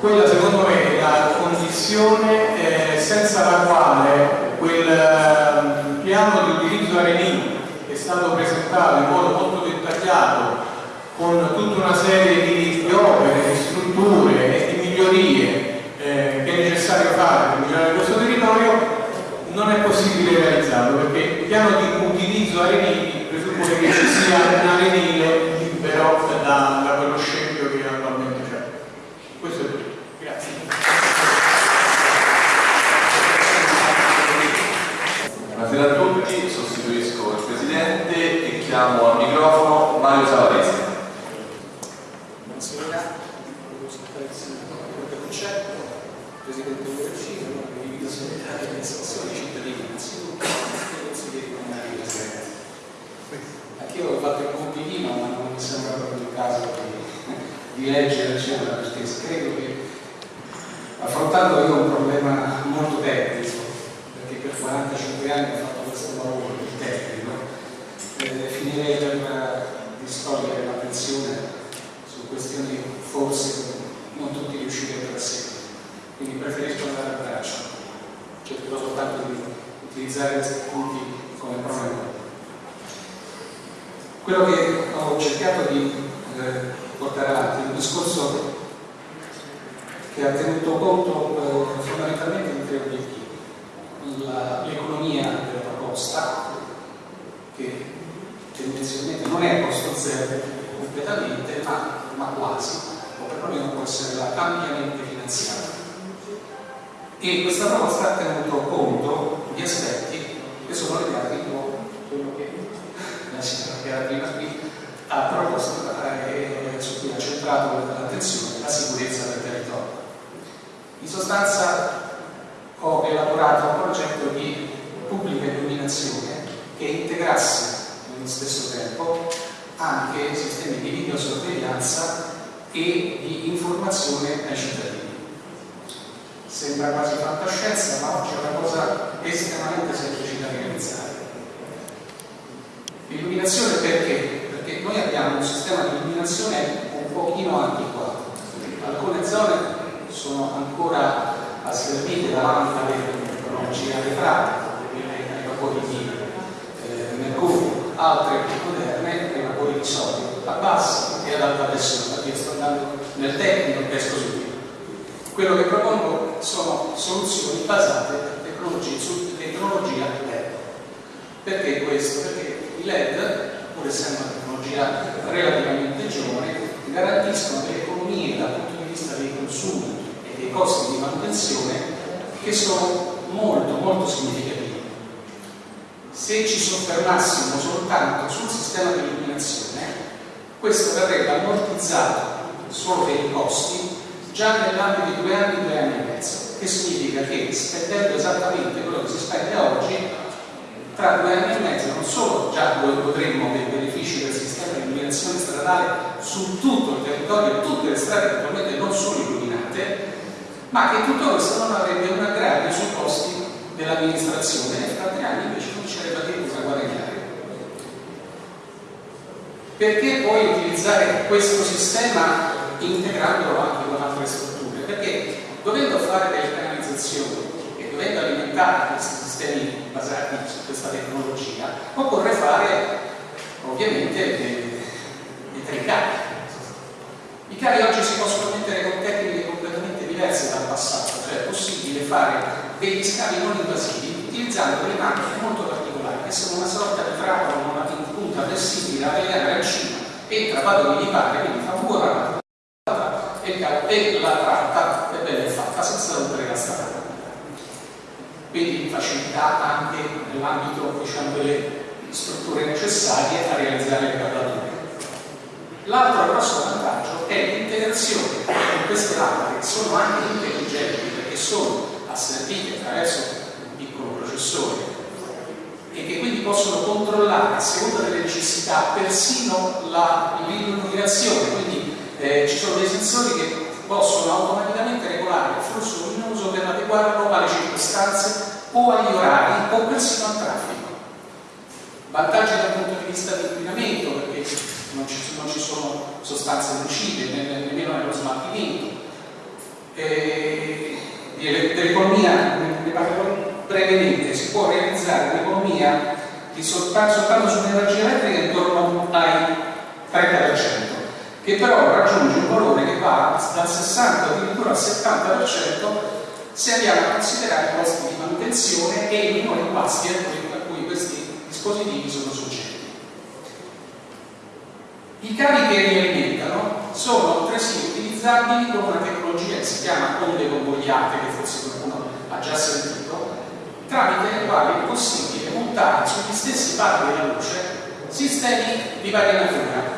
Quella secondo me è la condizione eh, senza la quale quel eh, piano di utilizzo arenino è stato presentato in modo molto dettagliato con tutta una serie di, di opere, di strutture e di migliorie eh, che è necessario fare per migliorare questo territorio non è possibile realizzarlo perché il piano di utilizzo arenili presuppone che ci sia un arenile libero da, da quello scempio che attualmente c'è. Questo è tutto. Grazie. Buonasera a tutti, sostituisco il Presidente e chiamo al microfono Mario Savarese. Buonasera, come concetto, Presidente Ubercino, condivido solidale delle istituzioni cittadini innanzitutto e consiglieri comunali presenti. Anch'io ho fatto il compitino, ma non mi sembra proprio il caso di, di leggere, eccetera, perché credo che affrontando io un problema molto tecnico, perché per 45 anni ho fatto questo lavoro di tecnico, eh, finirei per distogliere la pensione su questioni forse non tutti riuscirebbero a seguire. Quindi preferisco andare a braccio. Cercherò soltanto di utilizzare questi punti come pronomo. Quello che ho cercato di eh, portare avanti un discorso che ha tenuto conto eh, fondamentalmente di tre obiettivi. L'economia della proposta, che tendenzialmente non è a costo zero completamente, ma, ma quasi, o perlomeno può essere ampiamente finanziata. E questa proposta ha tenuto conto di aspetti che sono legati con quello che la signora che era prima qui ha proposto eh, e su cui ha centrato l'attenzione, la sicurezza del territorio. In sostanza ho elaborato un progetto di pubblica illuminazione che integrasse nello stesso tempo anche sistemi di videosorveglianza e di informazione ai cittadini. Sembra quasi fantascienza, ma oggi è una cosa estremamente semplice da realizzare. Illuminazione perché? Perché noi abbiamo un sistema di illuminazione un pochino antiquato. Alcune zone sono ancora asservite davanti alle tecnologie arretrate, ai vapori di eh, mercurio, altre più moderne, ai vapori di sodio, a bassa e ad alta pressione. Io sto andando nel tecnico e esco subito. Quello che propongo sono soluzioni basate su tecnologia LED. Perché questo? Perché i LED, pur essendo tecnologia relativamente giovane, garantiscono delle economie dal punto di vista dei consumi e dei costi di manutenzione che sono molto molto significativi. Se ci soffermassimo soltanto sul sistema di illuminazione, questo verrebbe ammortizzato solo per i costi già nell'ambito di due anni, due anni e mezzo, che significa che spendendo esattamente quello che si spende oggi, tra due anni e mezzo solo già godremmo dei benefici del sistema di illuminazione stradale su tutto il territorio tutte le strade attualmente non sono illuminate, ma che tutto questo non avrebbe un aggravio sui costi dell'amministrazione e fra tre anni invece comincerebbe addirittura a guadagnare. Perché poi utilizzare questo sistema integrandolo anche con altre strutture? Perché dovendo fare delle canalizzazioni e dovendo alimentare questi sistemi basati su questa tecnologia, occorre fare ovviamente dei, tricavi. I cavi oggi si possono mettere con tecniche completamente diverse dal passato, cioè è possibile fare degli scavi non invasivi utilizzando delle macchine molto particolari che sono una sorta di trappola una punta flessibile da legare al cima, entra, va dove gli pare, quindi fa fuori e la tratta è bella fatta senza rompere la strada. Quindi facilità anche nell'ambito diciamo, delle strutture necessarie a realizzare le cavature. L'altro grosso vantaggio è l'integrazione con queste lampade che sono anche intelligenti perché sono asservite attraverso un piccolo processore e che quindi possono controllare a seconda delle necessità persino l'illuminazione, quindi eh, ci sono dei sensori che possono automaticamente regolare il flusso luminoso per adeguarlo alle circostanze o agli orari o persino al traffico. Vantaggi dal punto di vista dell'inquinamento perché non ci, non ci, sono sostanze nocive nemmeno nello smaltimento. Dell'economia, ne parlerò brevemente, si può realizzare un'economia soltanto, soltanto sull'energia elettrica intorno ai 30% che però raggiunge un valore che va dal 60 addirittura al 70% se andiamo a considerare i costi di manutenzione e i minori impasti a cui questi dispositivi sono soggetti. I cavi che li sono altresì utilizzabili con una tecnologia che si chiama onde convogliate, che forse qualcuno ha già sentito, tramite le quali è possibile montare sugli stessi pali della luce sistemi di varia natura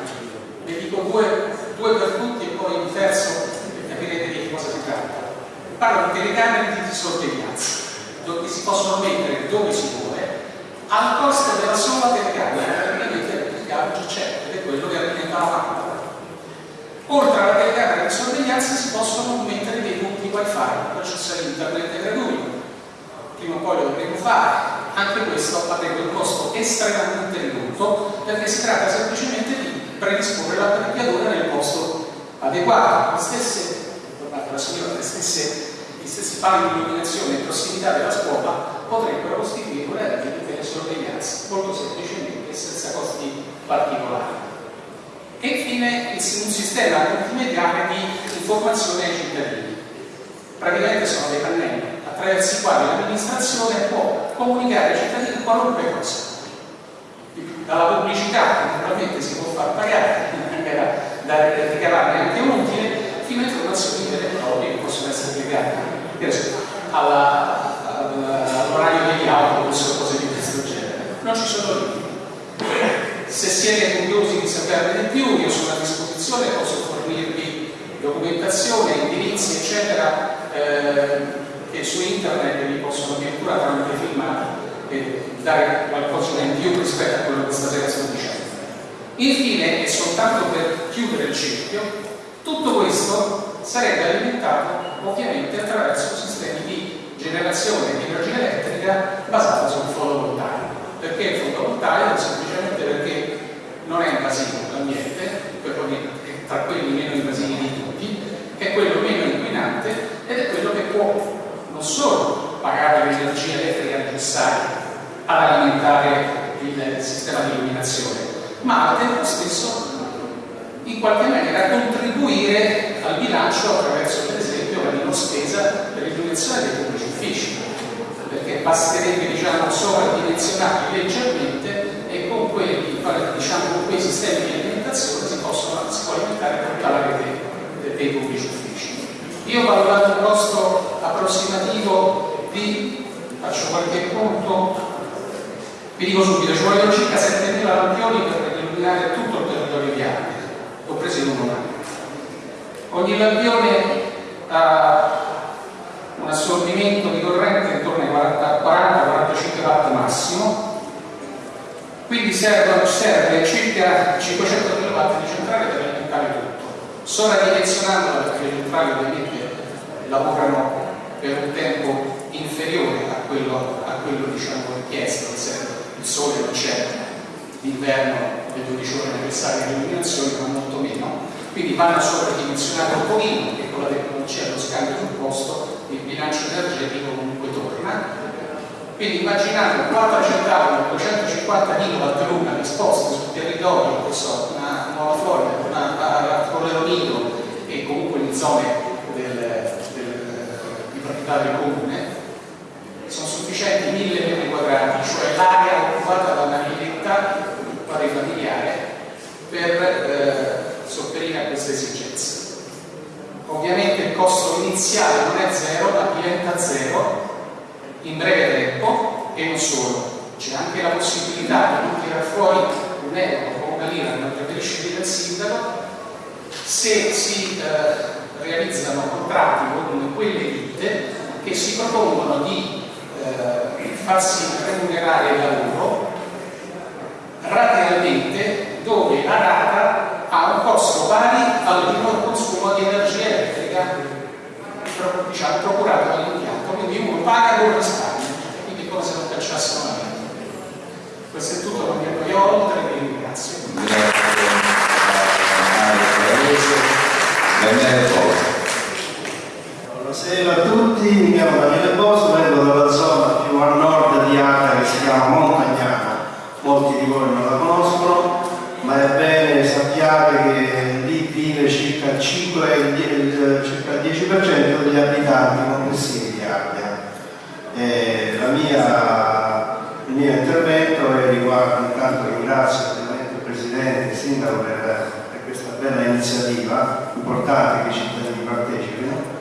ne dico due, due per tutti e poi il terzo e capirete di cosa si tratta. Parlo di telecamere di sorveglianza, dove si possono mettere dove si vuole, al costo della sola telecamera, praticamente il già c'è, ed è quello che alimenta la lampada. Oltre alla telecamera di sorveglianza si possono mettere dei punti wifi, l'accesso a internet gratuito. Prima o poi lo dovremo fare, anche questo avrebbe un costo estremamente ridotto perché si tratta semplicemente di predisporre l'apparecchiatura nel posto adeguato. Le stesse, tornate alla signora, le stesse, gli stessi pali di illuminazione in prossimità della scuola potrebbero costituire una rete di telesorveglianza, molto semplicemente e senza costi particolari. E infine un sistema multimediale di informazione ai cittadini. Praticamente sono dei pannelli attraverso i quali l'amministrazione può comunicare ai cittadini qualunque cosa dalla pubblicità che naturalmente si può far pagare anche da, da ricavare anche un utile fino a informazioni vere e proprie che possono essere legate all'orario degli autobus o cose di questo genere non ci sono limiti se siete curiosi di saperne di più io sono a disposizione posso fornirvi documentazione, indirizzi eccetera eh, che su internet vi possono addirittura tramite filmati e dare qualcosa in più rispetto a quello che stasera sto dicendo. Infine, e soltanto per chiudere il cerchio, tutto questo sarebbe alimentato ovviamente attraverso sistemi di generazione di energia elettrica basata sul fotovoltaico. Perché il fotovoltaico? Semplicemente perché non è invasivo all'ambiente, è tra quelli meno invasivi di tutti, è quello meno inquinante ed è quello che può non solo pagare l'energia elettrica necessaria ad alimentare il sistema di illuminazione, ma al tempo stesso in qualche maniera contribuire al bilancio attraverso per esempio la minor spesa per l'illuminazione dei pubblici uffici. Perché basterebbe diciamo, sovradimensionarli leggermente e con, quelli, diciamo, con quei sistemi di alimentazione si, possono, si può alimentare tutta la rete dei pubblici uffici. Io ho valutato un costo approssimativo di, faccio qualche punto, vi dico subito, ci vogliono circa 7.000 lampioni per illuminare tutto il territorio di Arte, un anno. Ogni lampione ha un assorbimento di corrente intorno ai 40-45 watt massimo, quindi serve, serve circa 500 kW di centrale per alimentare tutto. Sovradimensionandola perché le centrali ovviamente lavorano per un tempo inferiore a quello, a quello diciamo, richiesto, il sole non c'è d'inverno le 12 ore necessarie di illuminazione, ma molto meno, quindi vanno sovradimensionate un pochino, che con la tecnologia dello scambio sul posto il bilancio energetico comunque torna. Quindi immaginate 4 centrali con 250 kW l'una disposte sul territorio, che so, una Nuova Florida, una a Nido e comunque in zone del, del, di proprietario comune, sono sufficienti 1000 metri quadrati, cioè l'area occupata da una villetta, quale familiare, per eh, sopperire a queste esigenze. Ovviamente il costo iniziale non è zero, ma diventa zero in breve tempo e non solo. C'è anche la possibilità di tirare fuori un euro o una lira, non preferisce dire il sindaco, se si eh, realizzano contratti con quelle ditte che si propongono di eh, farsi remunerare il lavoro ratealmente dove la rata ha un costo pari al minor consumo di energia elettrica diciamo, procurato dall'impianto, quindi uno paga con risparmio, quindi come se non cacciasse una vita. Questo è tutto, non mi annoio oltre, vi ringrazio. Buonasera a tutti, mi chiamo Daniele Bosso, vengo dalla zona più a nord di Ata che si chiama Montagnana, molti di voi non la conoscono, ma è bene sappiate che lì vive circa il, 5, il, circa il 10% degli abitanti complessivi di Ardea. Mia, il mio intervento riguarda, intanto ringrazio ovviamente il Presidente e il Sindaco per, per, questa bella iniziativa, importante che i cittadini partecipino.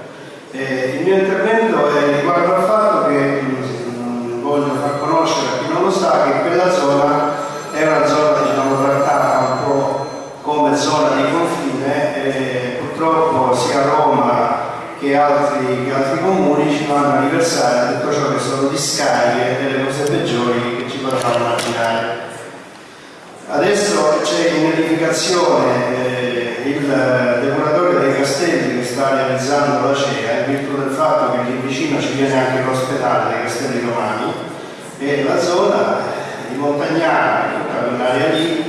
Eh, il mio intervento riguarda il fatto che mh, voglio far conoscere lo sa che quella zona è una zona diciamo, trattata un po' come zona di confine e purtroppo sia Roma che altri, che altri comuni ci fanno anniversare tutto ciò che sono discariche e le cose peggiori che ci potevamo immaginare. Adesso c'è in edificazione eh, il depuratore dei castelli che sta realizzando la CEA in virtù del fatto che lì vicino ci viene anche l'ospedale dei castelli romani e la zona di Montagnana, tutta quell'area lì,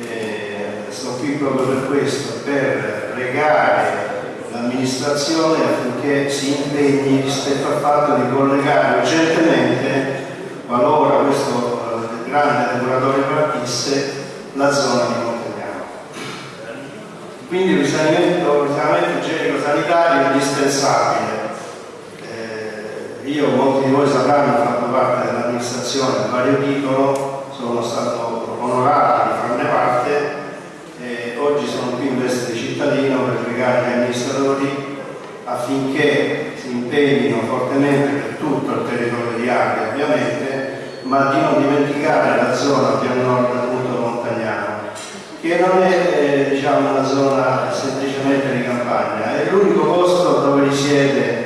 eh, sto qui proprio per questo, per pregare l'amministrazione affinché si impegni rispetto al fatto di collegare urgentemente, qualora questo eh, grande depuratore partisse, la zona di Montagnano. Quindi il risanamento, risanamento igienico-sanitario è indispensabile. Io, molti di voi sapranno, ho fatto parte dell'amministrazione a vario titolo, sono stato onorato di farne parte e oggi sono qui in veste di cittadino per pregare gli amministratori affinché si impegnino fortemente per tutto il territorio di Ardea ovviamente, ma di non dimenticare la zona più a nord appunto montagnana, che non è eh, diciamo, una zona semplicemente di campagna, è l'unico posto dove risiede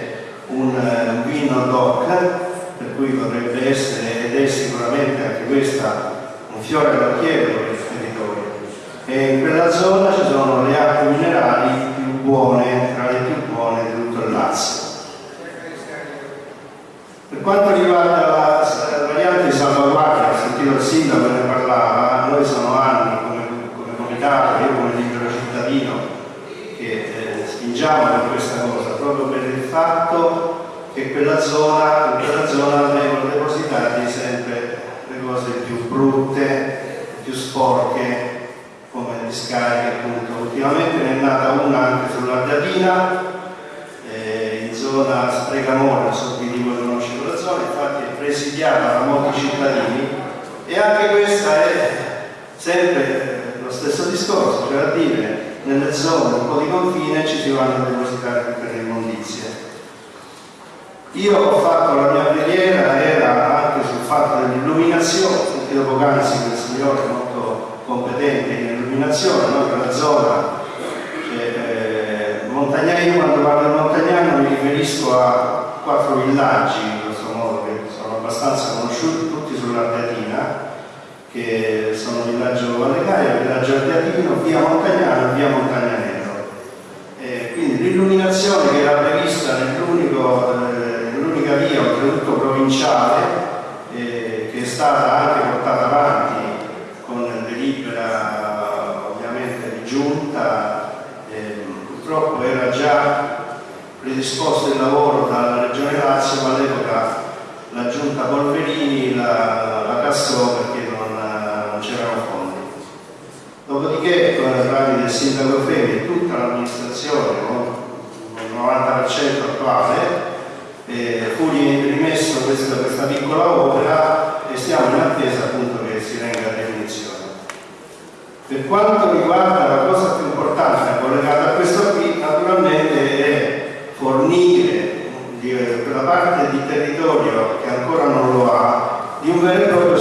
un, un vino DOC, per cui potrebbe essere ed è sicuramente anche questa un fiore all'occhiello per il territorio. E in quella zona ci sono le acque minerali più buone, tra le più buone di tutto il Lazio. Per quanto riguarda la, variante di salvaguardia, ho sentito il sindaco ne parlava, noi sono anni come, come comitato, io come libero cittadino, accorgiamo di questa cosa proprio per il fatto che quella zona, in quella zona vengono depositate sempre le cose più brutte, più sporche, come le discariche appunto. Ultimamente ne è nata una anche sull'Ardapina, eh, in zona Sprecamore, non so chi di voi conosce quella zona, infatti è presidiata da molti cittadini e anche questa è sempre lo stesso discorso, cioè a dire nelle zone un po' di confine ci si vanno a depositare tutte le immondizie. Io ho fatto la mia preghiera, era anche sul fatto dell'illuminazione, perché dopo che il signore è molto competente in illuminazione, no? la zona eh, eh, montagnana, io quando parlo di montagnano mi riferisco a quattro villaggi in questo modo che sono abbastanza conosciuti tutti sull'Ardetto che sono villaggio Vallecaio, villaggio Ardeatino, via Montagnano e via Montagnanero. Eh, quindi l'illuminazione che era prevista eh, nell'unica eh, via, oltretutto provinciale, eh, che è stata anche portata avanti con delibera ovviamente di giunta, ehm, purtroppo era già predisposto il lavoro dalla Regione Lazio, ma all'epoca la giunta Polverini la, la cassò perché c'erano fondi. Dopodiché con la tramite del sindaco Femi e tutta l'amministrazione, il 90% attuale, eh, fu rimesso questa, questa, piccola opera e siamo in attesa appunto che si venga a definizione. Per quanto riguarda la cosa più importante collegata a questo qui, naturalmente è fornire quella parte di territorio che ancora non lo ha, di un vero e proprio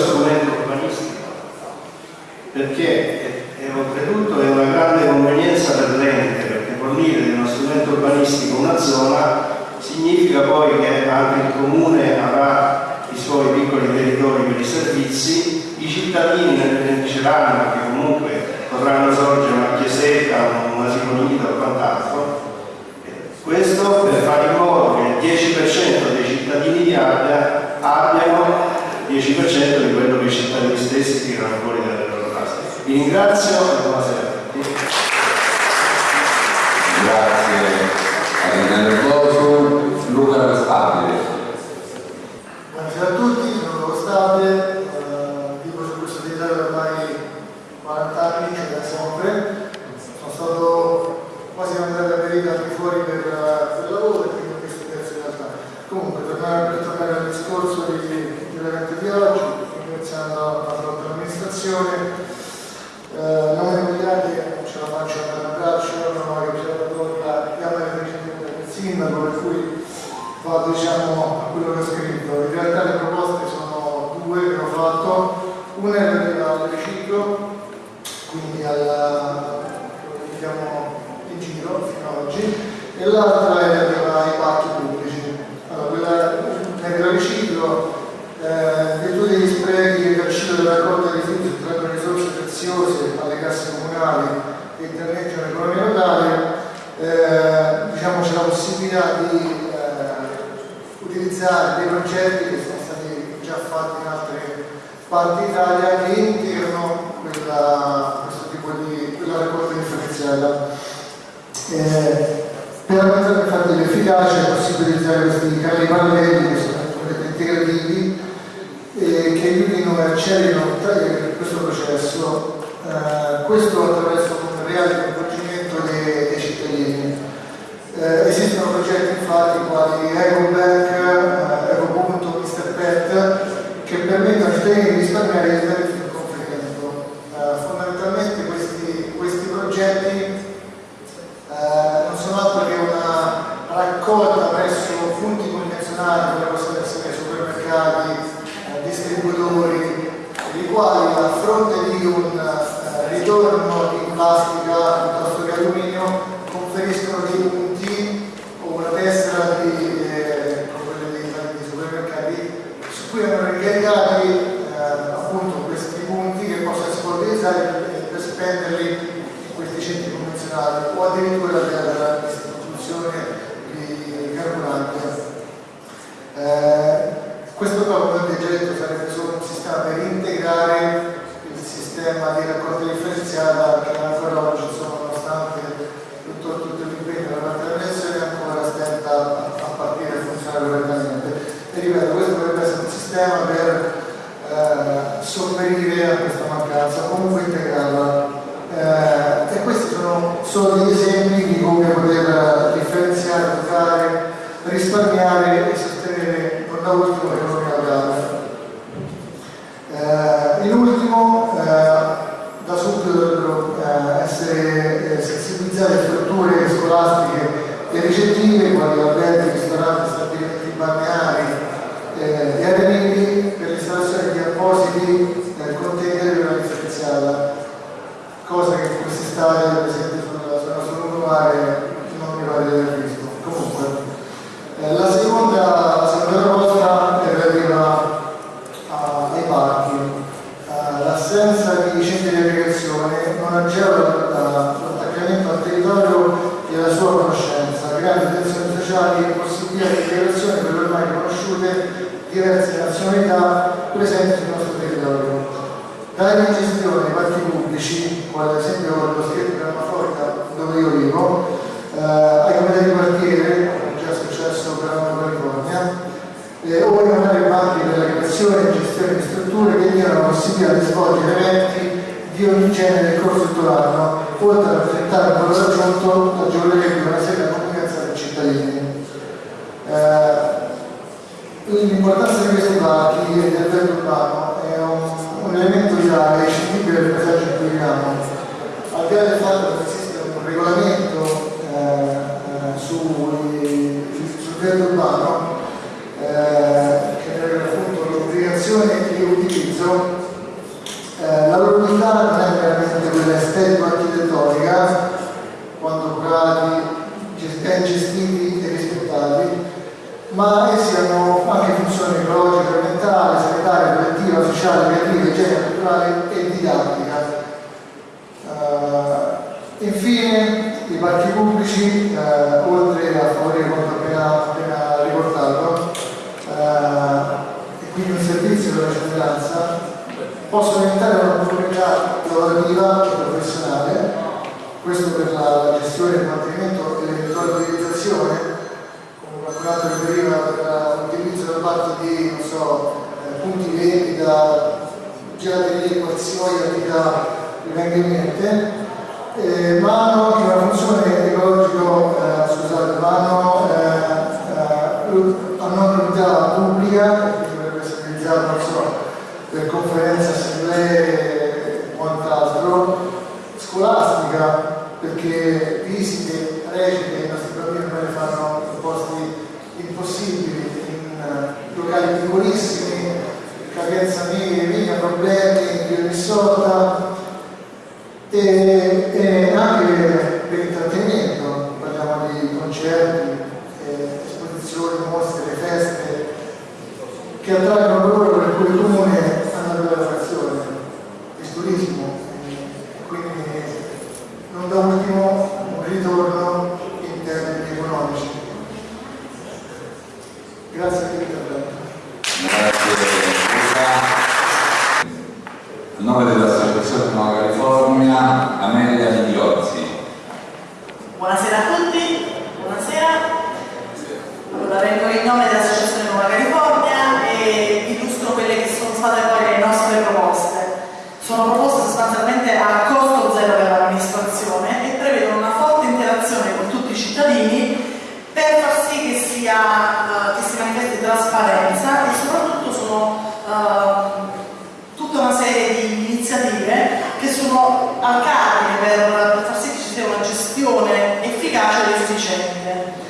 efficiente.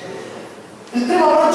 Il primo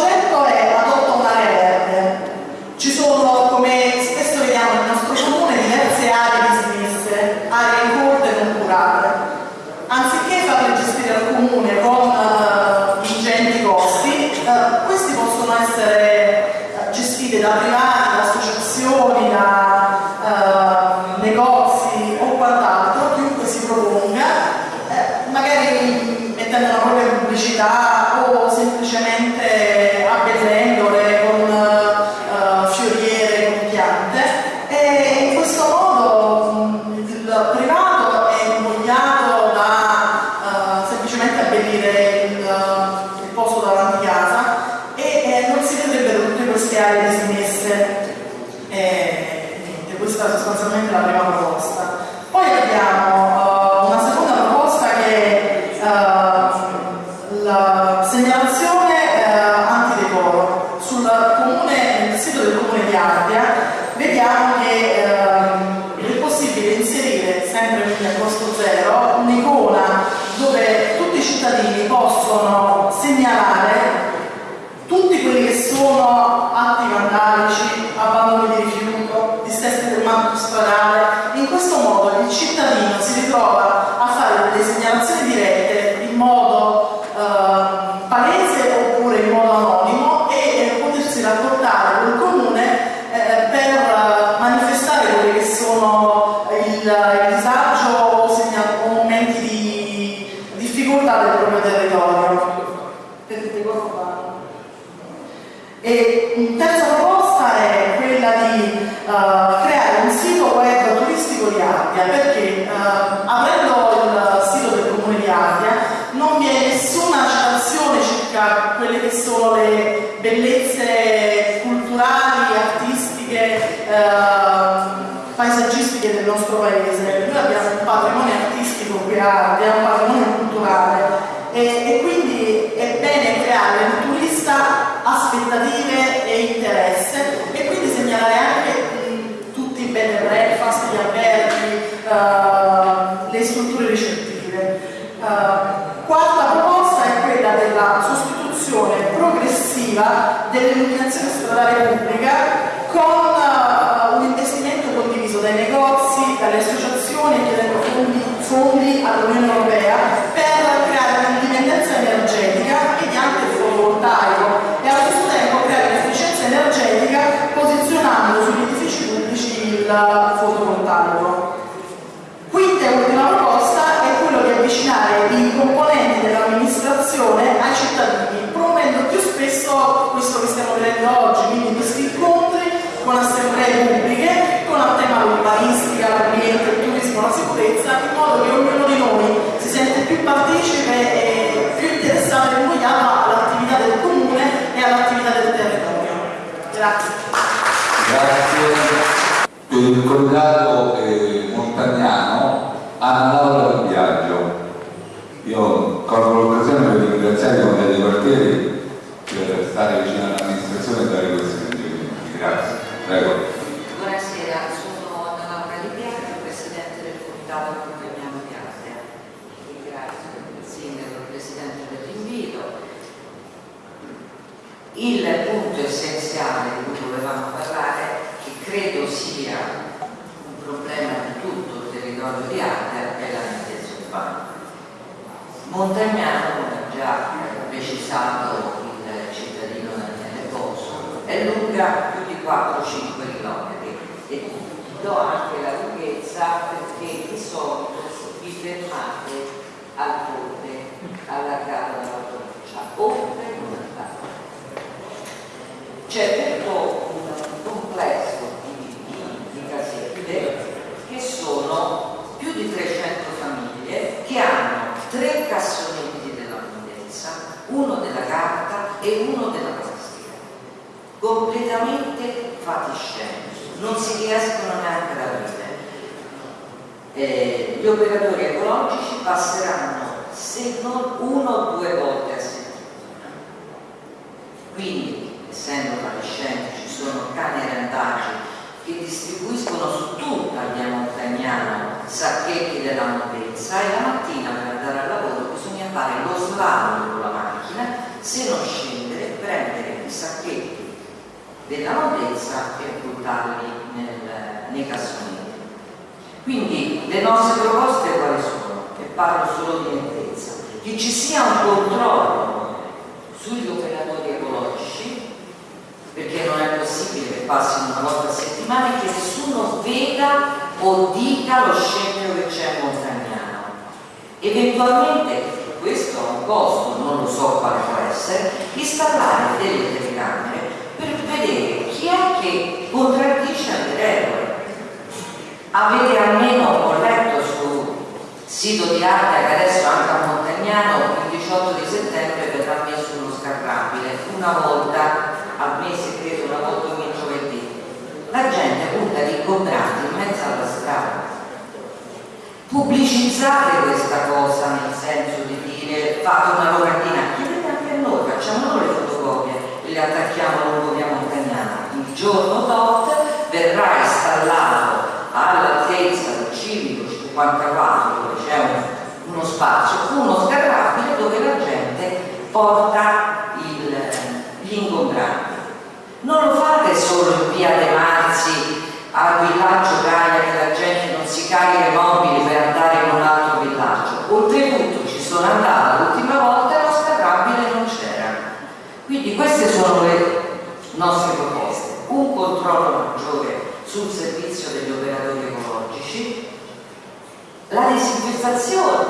assemblee pubbliche, con il tema l'urbanistica, l'ambiente, il turismo, la sicurezza, in modo che ognuno di noi si sente più partecipe e più interessato e vogliamo all'attività del comune e all'attività del territorio. Grazie. Grazie. Il collegato eh, montagnano Anna Laura del Viaggio. Io colgo l'occasione per ringraziare i consiglieri dei quartieri per stare vicino all'amministrazione e dare questi suggerimenti. Grazie. Prego. Buonasera, sono Anna Laura Di Biagio, Presidente del Comitato Montagnano di Ardea. Ringrazio il Sindaco e il Presidente dell'invito. Il punto essenziale di cui volevamo parlare, che credo sia un problema di tutto il territorio di Ardea, è la nettezza urbana. Montagnano, come già precisato il cittadino Daniele Poso, è lunga più di 4-5 km e do anche la lunghezza perché di solito vi fermate al ponte allargato dalla provincia, oltre non andate. C'è tutto un complesso di, di, di casette che sono più di 300 famiglie che hanno tre cassonetti della mondezza, uno della carta e uno della plastica, completamente fatiscenti, non si riescono neanche ad aprire. Eh, gli operatori ecologici passeranno se non uno o due volte a settimana. Quindi, essendo fatiscenti, ci sono cani randaggi che distribuiscono su tutta via Montagnano sacchetti della mondezza e la mattina per andare al lavoro bisogna fare lo slalom con la macchina, se non scendere, prendere i sacchetti della mondezza e buttarli nel, nei cassonetti. Quindi le nostre proposte quali sono? E parlo solo di nettezza. Che ci sia un controllo sugli operatori ecologici, perché non è possibile che passino una volta a settimana e che nessuno veda o dica lo scempio che c'è a Montagnano. Eventualmente, questo ha un costo, non lo so quale può essere, installare delle telecamere per vedere chi è che contraddice le regole. Avete almeno, ho letto sul sito di Arte che adesso anche a Montagnano il 18 di settembre verrà messo uno scarrabile, una volta al mese, credo una volta ogni giovedì. La gente punta di ingombrati in mezzo alla strada. Pubblicizzate questa cosa nel senso di dire fate una locandina, chiedete anche a noi, facciamo noi le fotocopie e le attacchiamo lungo via Montagnana. Il giorno tot verrà installato all'altezza del civico 54 dove c'è un, uno spazio, uno scarrabile dove la gente porta il, gli ingombranti. Non lo fate solo in via De Marzi al villaggio Gaia che la gente si carica i mobili per andare in un altro villaggio. Oltretutto ci sono andata l'ultima volta e lo scarrabile non c'era. Quindi queste sono le nostre proposte. Un controllo maggiore sul servizio degli operatori ecologici, la disinfestazione,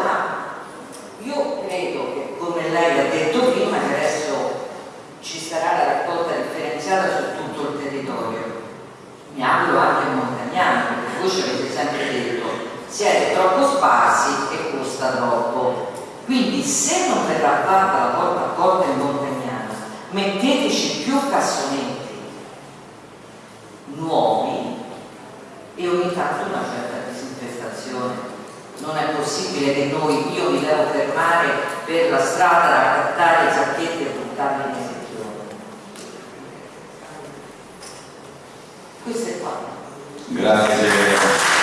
io credo che come lei ha detto prima che adesso ci sarà la raccolta differenziata su tutto il territorio, mi auguro anche montagnani, perché voi ci avete sempre detto siete troppo sparsi e costa troppo. Quindi se non verrà fatta la porta a porta in montagnano, metteteci più cassonetti nuovi e ogni tanto una certa disinfestazione. Non è possibile che noi, io mi devo fermare per la strada a cattare i sacchetti e buttarli esercizio. Questo è quanto. Grazie.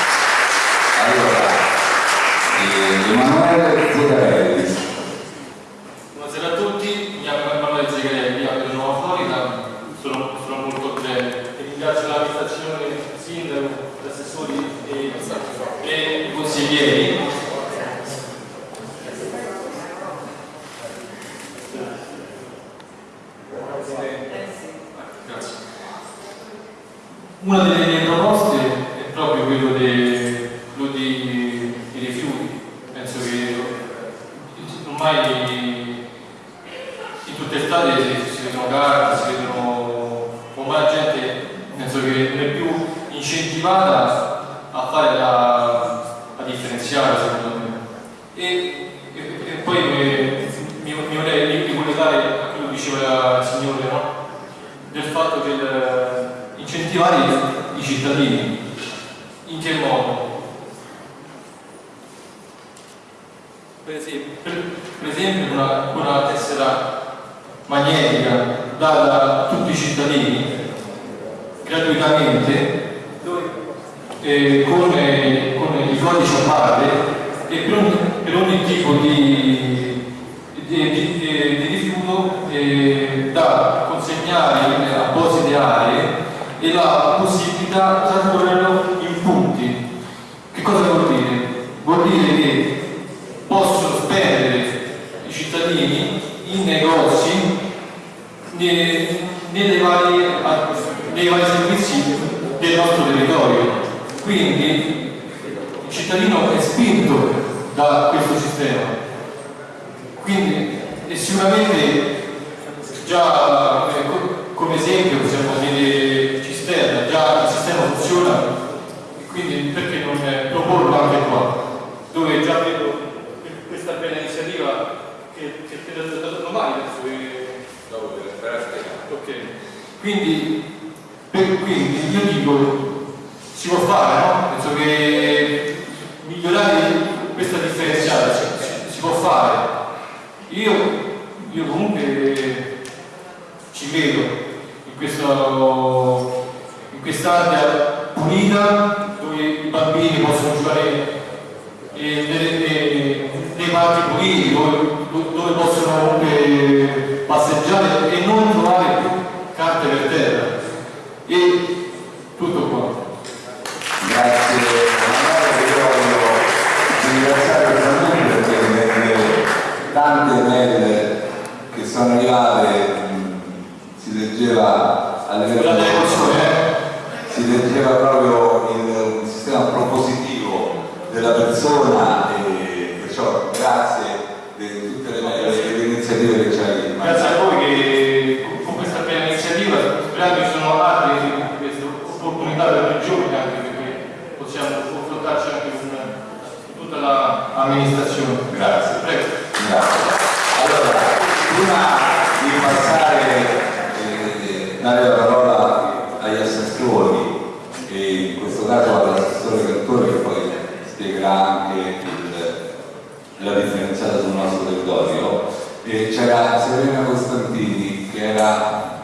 tecnica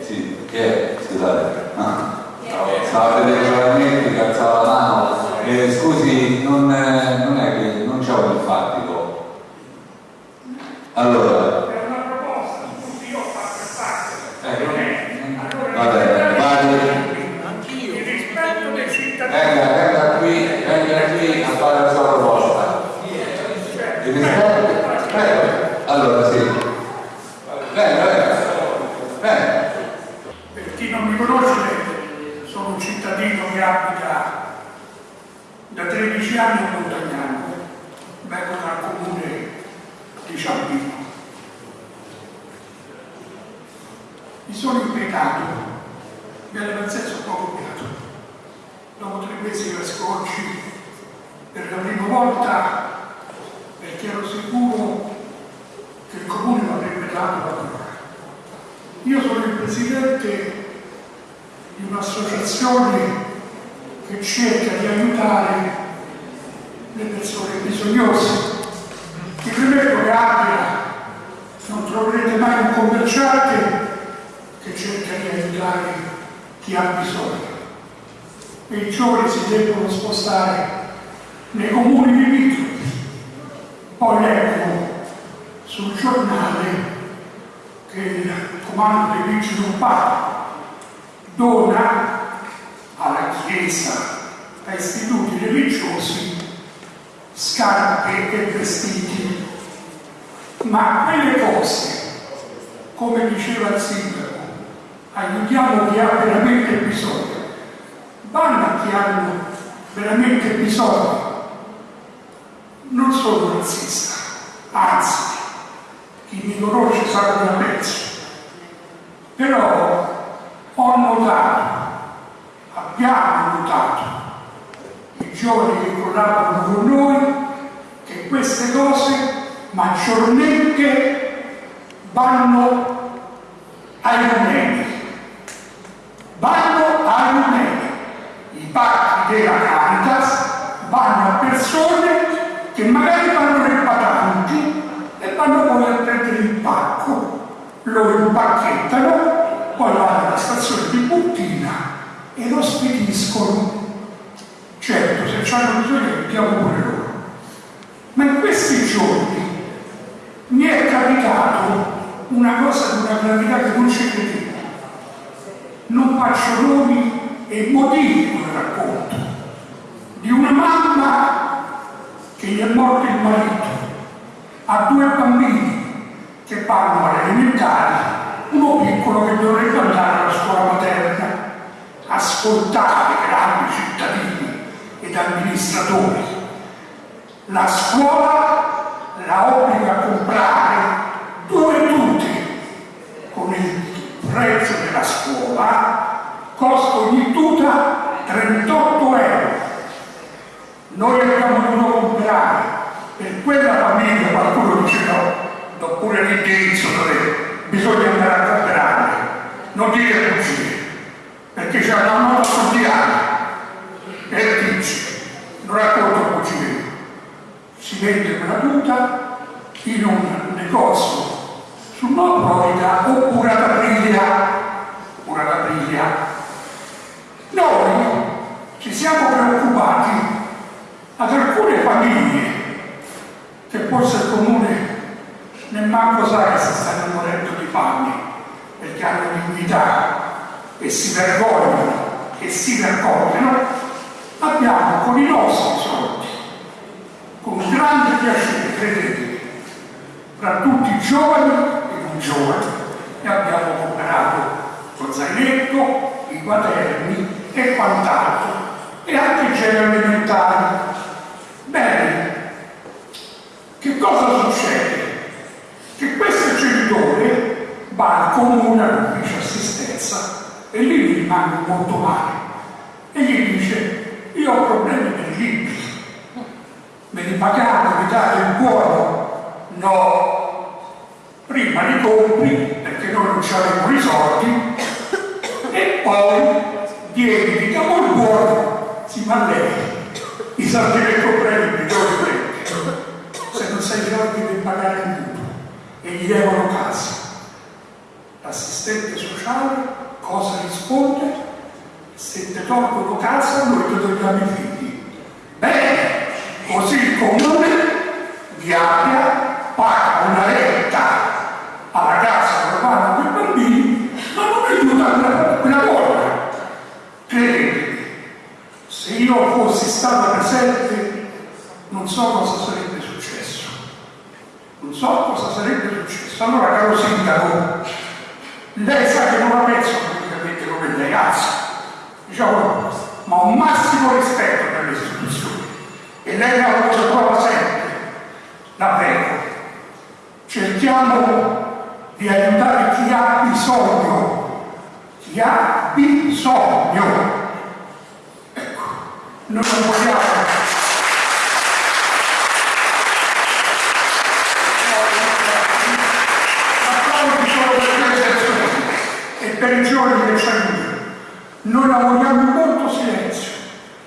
sì, che è? scusate ah. stava vedendo veramente che alzava la mano eh, scusi non, eh, non è che non c'è un infattico allora tuta in un negozio su Nord Florida oppure ad Aprilia? Oppure Aprilia? Noi ci siamo preoccupati ad alcune famiglie che forse il comune nemmeno sa che si stanno morendo di fame perché hanno dignità e si vergognano e si vergognano. Abbiamo con i nostri soldi con grande piacere, credetemi, fra tutti i giovani e non giovani, e abbiamo comprato lo zainetto, i quaderni e quant'altro, e anche i generi alimentari. Bene, che cosa succede? Che questo genitore va al comune all'ufficio assistenza e lì rimane molto male e gli dice io ho problemi per i libri me li pagate, mi date il buono? No, prima li compri perché noi non abbiamo i soldi e poi vieni, ti diamo il buono, si ma lei, i soldi che comprai li dove prendi? Se non sei soldi devi pagare il mutuo e gli devono casa. L'assistente sociale cosa risponde? Se ti tolgono casa noi ti togliamo i figli. Bene, così il comune di Appia paga una retta alla casa vanno quei bambini ma non aiuta quella, volta credetemi se io fossi stato presente non so cosa sarebbe successo. Non so cosa sarebbe successo. Allora caro sindaco lei sa che non la penso praticamente come lei anzi diciamo ma un massimo rispetto per le istituzioni e lei la cosa prova sempre, prego. Cerchiamo di aiutare chi ha bisogno, chi ha bisogno. Ecco, noi non vogliamo per i giorni che ci aiutano. Noi lavoriamo in molto silenzio.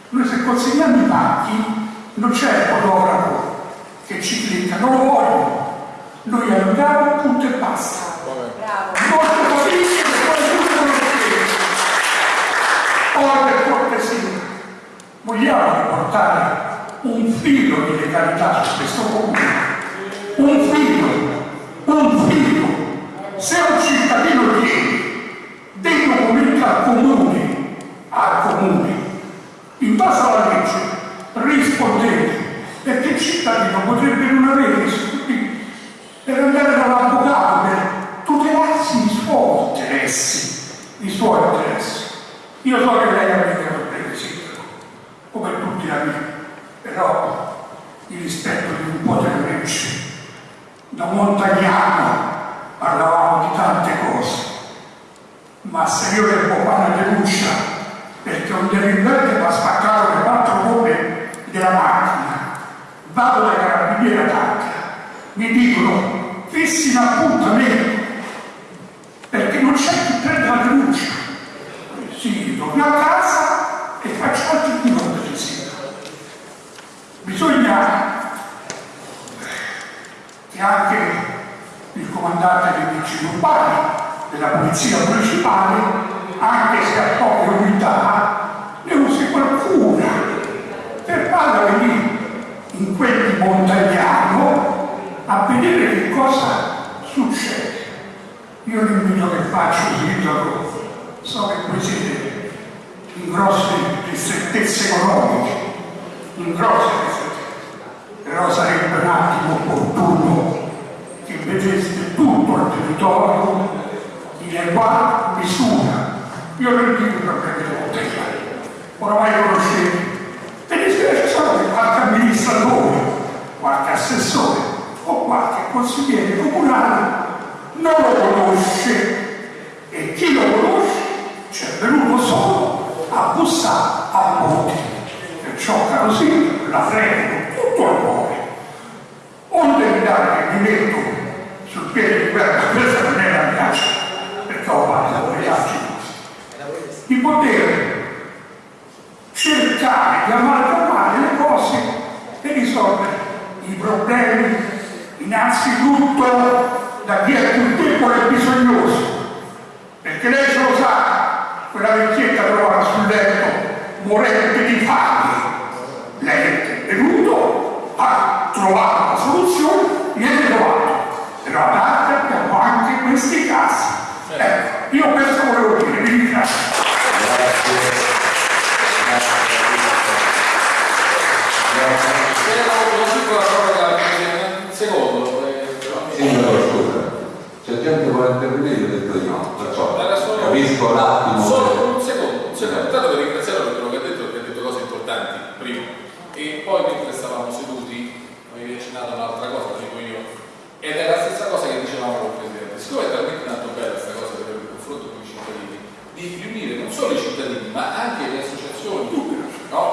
Noi se consegniamo i pacchi non c'è fotografo che ci clicca, non lo vogliono. Noi andiamo, punto e basta. Molto capisci che quello che Ora per cortesia, vogliamo riportare un filo di legalità su questo comune. Un filo, un filo. Se un cittadino chiede dei documenti al comune, al comune, in base alla legge, rispondete, perché il cittadino potrebbe non avere i soldi per andare dall'avvocato per tutelarsi i suoi interessi, i suoi interessi. Io so che lei ha dei problemi, sindaco, come tutti la mia, però il rispetto di un po' delle leggi. Da montagnano parlavamo di tante cose, ma se io devo fare una denuncia perché un delinquente mi ha spaccato le quattro gomme della macchina, vado da carabiniere attacca, mi dicono fissi un appuntamento perché non c'è chi prende la denuncia. Sì, torno a casa e faccio altri di sindaco. Bisogna che anche il comandante dei vigili urbani, della polizia municipale, anche se ha poche unità, ne usi qualcuna per andare lì in quel montagnano a vedere che cosa succede. Io l'invito che faccio, sindaco, so che voi siete in grosse ristrettezze economiche, in grosse ristrettezze, però sarebbe un attimo opportuno che vedeste tutto il territorio in eguale misura. Io non dico per prendere bottega, oramai conoscete, e mi spiace solo che qualche amministratore, qualche assessore o qualche consigliere comunale non lo conosce e chi lo conosce ci è venuto solo a bussare a ponte. Perciò, caro sindaco, la prego tutto al cuore. Onde evitare che mi metto sul piede di guerra, questa non è la minaccia, perché ho fatto le altre di poter cercare di amalgamare le cose e risolvere i problemi innanzitutto da chi è più debole e bisognoso. Perché lei se lo sa quella vecchietta trovata sul letto morente di fame. Lei è venuto ha trovato una soluzione viene trovato. Però ad arte abbiamo anche questi casi. Ecco io questo volevo dire vi ringrazio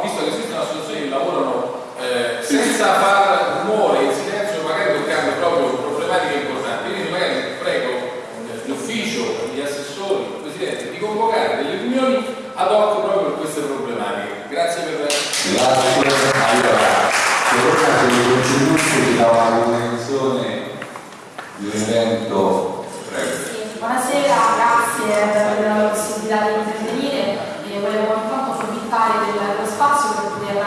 visto che esistono associazioni che lavorano eh, senza far rumore, in silenzio, magari toccando proprio problematiche importanti. Quindi magari prego eh, l'ufficio, gli assessori, il Presidente, di convocare delle riunioni ad hoc proprio per queste problematiche. Grazie per Grazie. Allora, secondo dei contributi ci dà una convenzione di un evento, prego. Buonasera, grazie per la possibilità di intervenire. E volevo intanto approfittare del- dello spazio per poter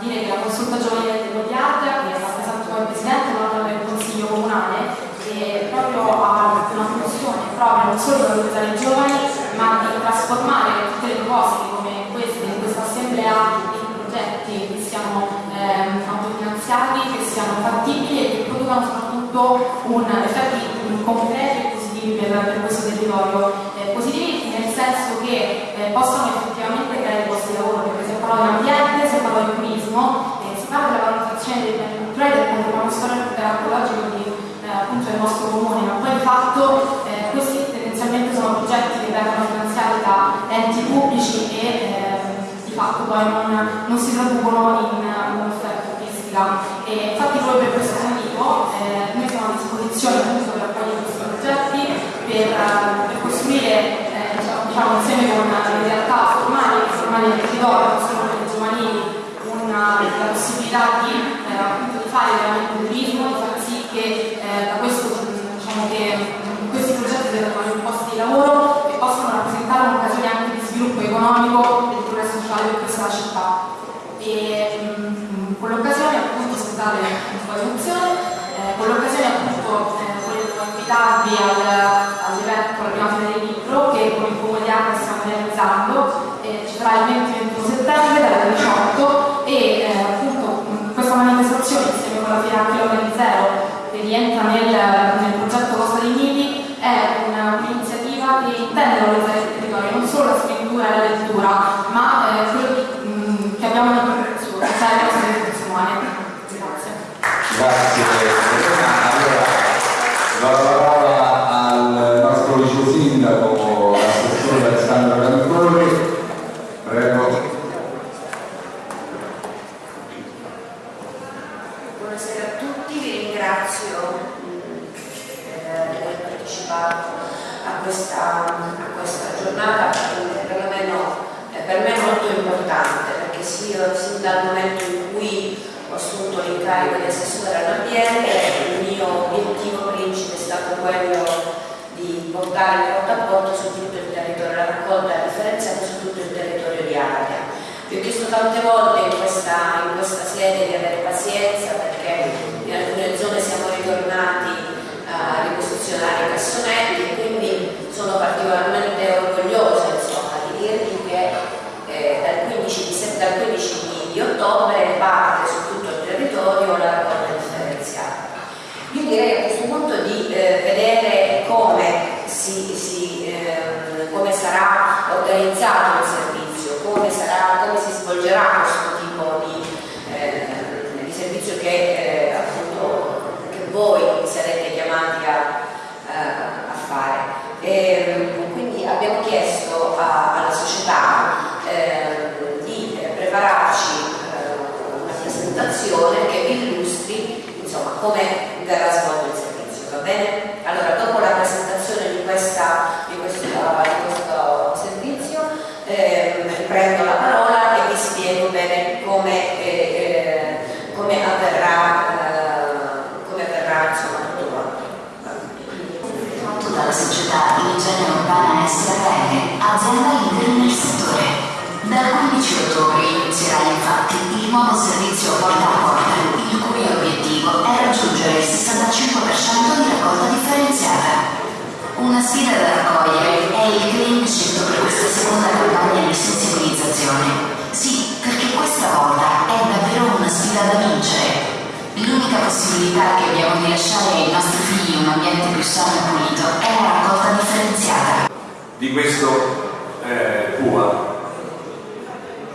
dire che la consulta giovanile dell'Odiad, che rappresento come Presidente non del Consiglio Comunale, e proprio ha una funzione proprio non solo di valorizzare i giovani, ma di trasformare tutte le proposte come queste in questa assemblea in progetti che siano ehm, autofinanziati, che siano fattibili e che producano soprattutto un effetti concreti e positivi per, per questo territorio. Eh, positivi nel senso che eh, possano effettivamente creare posti di lavoro, perché si parla di ambiente, si parla di turismo, eh, si parla della valutazione dei beni culturali del patrimonio storico e archeologico di, eh, appunto del nostro comune, ma poi di fatto eh, questi tendenzialmente sono progetti che vengono finanziati da enti pubblici e eh, di fatto poi non, non si traducono in, un'offerta turistica. E infatti proprio per questo motivo eh, noi siamo a disposizione per per, eh, per costruire eh, diciamo, diciamo, insieme con le realtà formali e formali del territorio, non solo quelle giovanili, una, la possibilità di, eh, appunto, di fare veramente turismo, di far sì che eh, da questo, diciamo che mh, questi progetti dei posti di lavoro e possano rappresentare un'occasione anche di sviluppo economico e di progresso sociale per questa città. E mh, con l'occasione appunto, scusate un di emozione, eh, con l'occasione appunto eh, volevo invitarvi al, all'evento alla prima fine del libro che con il Comune di Acre stiamo realizzando, eh, ci sarà il 20-21 settembre dalle 18 e eh, appunto mh, questa manifestazione insieme con la Fiera Chilometri Zero che rientra nel, nel progetto Costa dei Miti è una- un'iniziativa che intende valorizzare il territorio, non solo la scrittura e la lettura, ma eh, quello di- mh, che abbiamo nel progresso, cioè le nostre risorse umane. Grazie. Grazie Elena. Allora, do la parola al nostro vice sindaco, l'assessore Alessandro Cantori. Prego. Buonasera a tutti, vi ringrazio mh, eh, di aver partecipato a questa, a questa giornata che perlomeno eh, per me è molto importante perché sì, io sin dal momento in cui ho assunto l'incarico di assessore all'ambiente il mio obiettivo principe è stato quello di portare porta su tutto il territorio, la raccolta differenziata su tutto il territorio di Ardea. Vi ho chiesto tante volte in questa, in questa sede di avere pazienza perché in alcune zone siamo ritornati a riposizionare i cassonetti e quindi sono particolarmente orgogliosa insomma, di dirvi che eh, dal 15 di, dal 15 di ottobre parte su tutto il territorio la raccolta differenziata. Io direi a questo punto di eh, vedere come, si, si, come sarà organizzato il servizio, come, sarà, come si svolgerà questo tipo di, eh, di servizio che, eh, appunto, che voi sarete chiamati a, eh, a fare. E, quindi abbiamo chiesto a- alla società eh, di prepararci eh, una presentazione che vi illustri come verrà svolto il servizio, va bene? Allora, dopo la presentazione di, questa, di, questo, di questo servizio, ehm, riprendo la parola e vi spiego bene come, eh, eh, come avverrà, eh, come avverrà insomma, tutto quanto. fatto dalla società Igiene Urbana SRL, azienda leader nel settore. Dal 15 ottobre inizierà infatti il nuovo servizio porta a porta, il cui obiettivo è raggiungere il 65% di raccolta differenziata. Una sfida da raccogliere è il claim scelto per questa seconda campagna di sensibilizzazione. Sì, perché questa volta è davvero una sfida da vincere. L'unica possibilità che abbiamo di lasciare ai nostri figli un ambiente più sano e pulito è la raccolta differenziata. Di questo eh, PUA.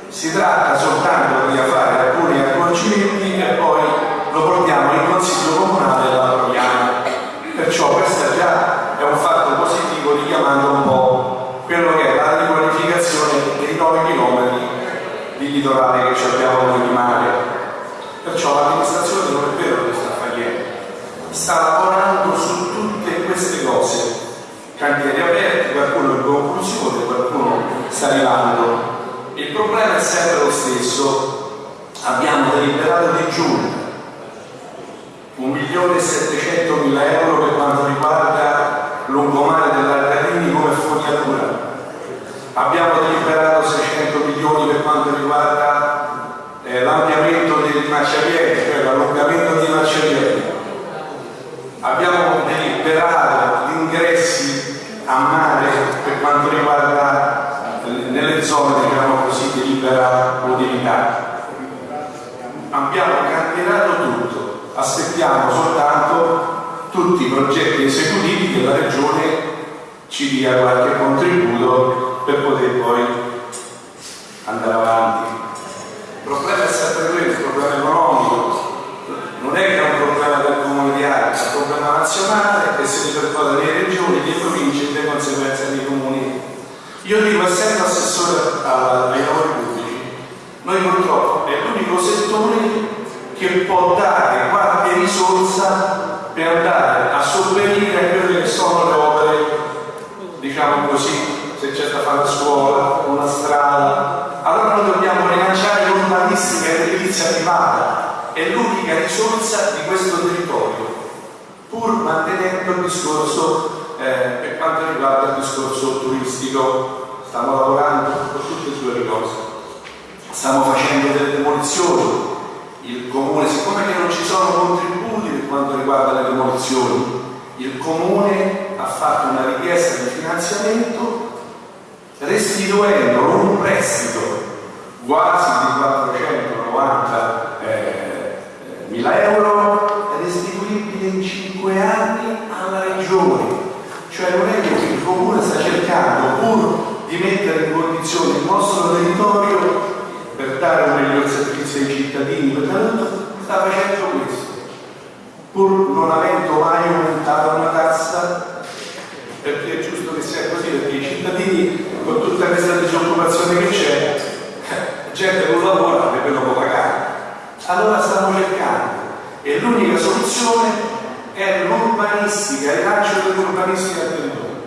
Si tratta soltanto di fare alcuni accorgimenti e poi lo portiamo in consiglio comunale e lo approviamo. Perciò questo già è un fatto positivo richiamando un po' quello che è la riqualificazione dei 9 km di litorale che ci abbiamo noi di mare. Perciò l'amministrazione non è vero che sta facendo, sta lavorando su tutte queste cose. Cantieri aperti, qualcuno in conclusione, qualcuno sta arrivando. Il problema è sempre lo stesso. Abbiamo deliberato di giugno 1.700.000 euro per quanto riguarda lungomare dell'Arcarini come fognatura. Abbiamo deliberato 600 milioni per quanto riguarda eh, l'ampliamento dei marciapiedi, cioè l'allungamento dei marciapiedi. Abbiamo deliberato gli ingressi a mare quanto riguarda eh, nelle zone diciamo così di libera mobilità. Abbiamo cantierato tutto, aspettiamo soltanto tutti i progetti esecutivi che la Regione ci dia qualche contributo per poter poi andare avanti. Il problema è sempre quello, il problema economico, non è che è un problema del un problema nazionale che si ripercuote nelle regioni, nelle province e le conseguenze nei comuni. Io dico essendo assessore ai lavori pubblici, noi purtroppo è l'unico settore che può dare qualche risorsa per andare a sopperire a quelle che sono le opere, diciamo così, se c'è da fare una scuola, una strada. Allora noi dobbiamo rilanciare l'urbanistica edilizia privata è l'unica risorsa di questo territorio, pur mantenendo il discorso eh, per quanto riguarda il discorso turistico. Stiamo lavorando con tutte e due cose. Stiamo facendo delle demolizioni. Il comune, siccome non ci sono contributi per quanto riguarda le demolizioni, il comune ha fatto una richiesta di finanziamento restituendo un prestito quasi di 490 eh, mila euro restituibile in 5 anni alla regione. Cioè non è che il comune sta cercando pur di mettere in condizione il nostro territorio per dare un miglior servizio ai cittadini, tanto sta facendo questo pur non avendo mai aumentato una tassa, perché è giusto che sia così, perché i cittadini, con tutta questa disoccupazione che c'è, gente non lavora non può pagare. Allora stiamo cercando e l'unica soluzione è l'urbanistica, il rilancio dell'urbanistica del territorio.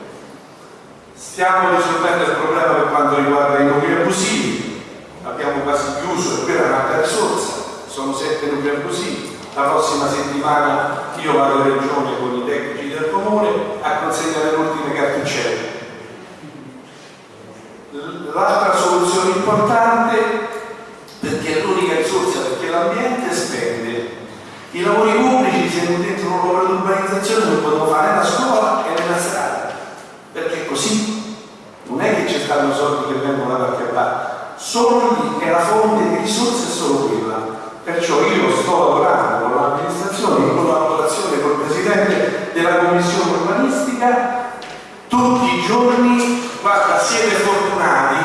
Stiamo risolvendo il problema per quanto riguarda i nuclei abusivi, abbiamo quasi chiuso, è quella è un'altra risorsa, sono sette nuclei abusivi la prossima settimana io vado in regione con i tecnici del comune a consegnare le ultime cartuccelle. L'altra soluzione importante, perché è l'unica risorsa, perché l'ambiente spende. I lavori pubblici, non dentro un'opera di urbanizzazione, non possono fare nella scuola e nella strada, perché così. Non è che ci stanno soldi che vengono da qualche parte, solo lì è la fonte di risorse è solo quella Perciò io sto lavorando con l'amministrazione in collaborazione con il Presidente della Commissione urbanistica tutti i giorni, guarda, siete fortunati,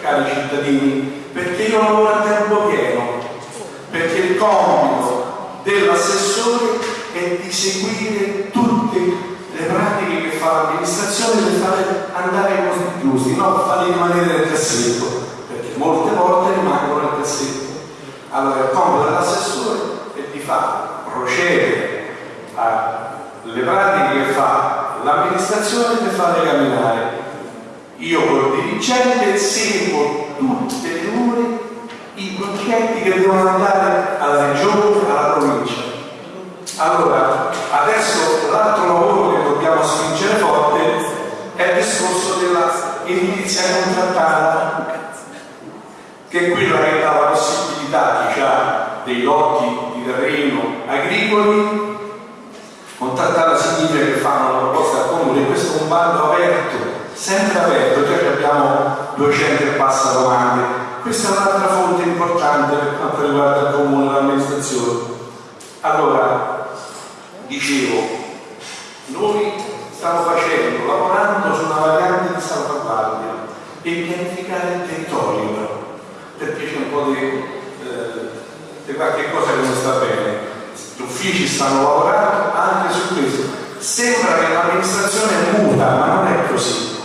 cari cittadini, perché io lavoro a tempo pieno, perché il compito dell'assessore è di seguire tutte le pratiche che fa l'amministrazione per fare andare i posti giusti, non farli rimanere nel cassetto, perché molte volte rimangono nel cassetto. Allora il compito dell'assessore è di fare procedere alle pratiche che fa l'amministrazione per farle camminare. Io col dirigente seguo tutte le ore i progetti che devono andare alla regione. Allora, adesso l'altro lavoro che dobbiamo spingere forte è il discorso dell'edilizia contrattata, che è quella che dà la possibilità chi ha dei lotti di terreno agricoli. Contattare significa che fanno una proposta al comune questo è un bando aperto sempre aperto. Già che abbiamo 200 e passa domande. Questa è un'altra fonte importante per quanto riguarda il comune e l'amministrazione. Allora dicevo noi stiamo facendo lavorando su una variante di salvaguardia e pianificare il territorio perché c'è un po' di di qualche cosa che non sta bene. Gli uffici stanno lavorando anche su questo. Sembra che l'amministrazione muta, ma non è così.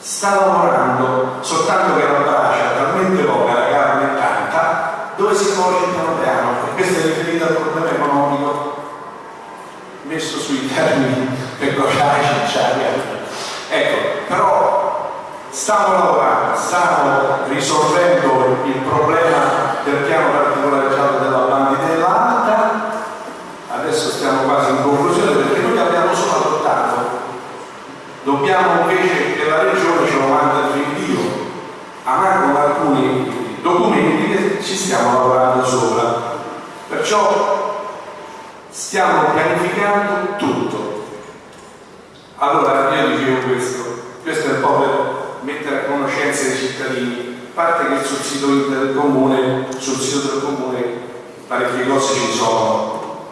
Sta lavorando, soltanto che la braccia è talmente poca, la carne è tanta, dove si muove piano piano, e questo è riferito al problema economico messo sui termini pecoraci, ecco, però stiamo lavorando, stiamo risolvendo il problema del piano particolareggiato della banditella alta, adesso stiamo quasi in conclusione perché noi abbiamo solo adottato, dobbiamo invece che la regione ce lo manda il rinvio, ancora alcuni documenti che ci stiamo lavorando sopra, perciò stiamo pianificando tutto. Allora io dicevo questo, questo è un po' per mettere a conoscenza i cittadini a parte che sul sito del comune, sul sito del comune parecchie cose ci sono.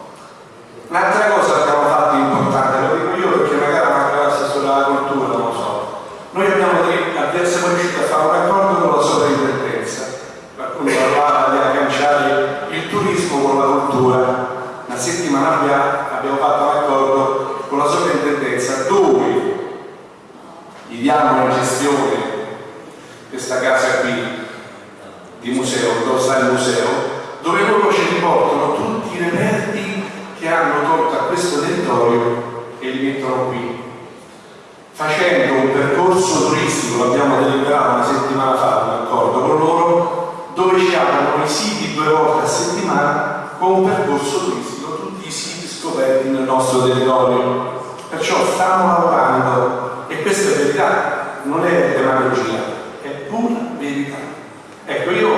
Un'altra cosa che abbiamo fatto importante, lo dico io perché magari manca l'assessore alla cultura, non lo so. Noi abbiamo, siamo riusciti a fare un accordo con la sovrintendenza. Qualcuno parlava di agganciare il turismo con la cultura. Una settimana fa abbiamo fatto un accordo con la sovrintendenza dove gli diamo la gestione questa casa qui di museo, il museo, dove loro ci riportano tutti i reperti che hanno tolto a questo territorio e li mettono qui. Facendo un percorso turistico, l'abbiamo deliberato una settimana fa, un accordo con loro, dove ci aprono i siti due volte a settimana con un percorso turistico, tutti i siti scoperti nel nostro territorio. Perciò stiamo lavorando e questa è verità, non è demagogia, è pura verità. Ecco, io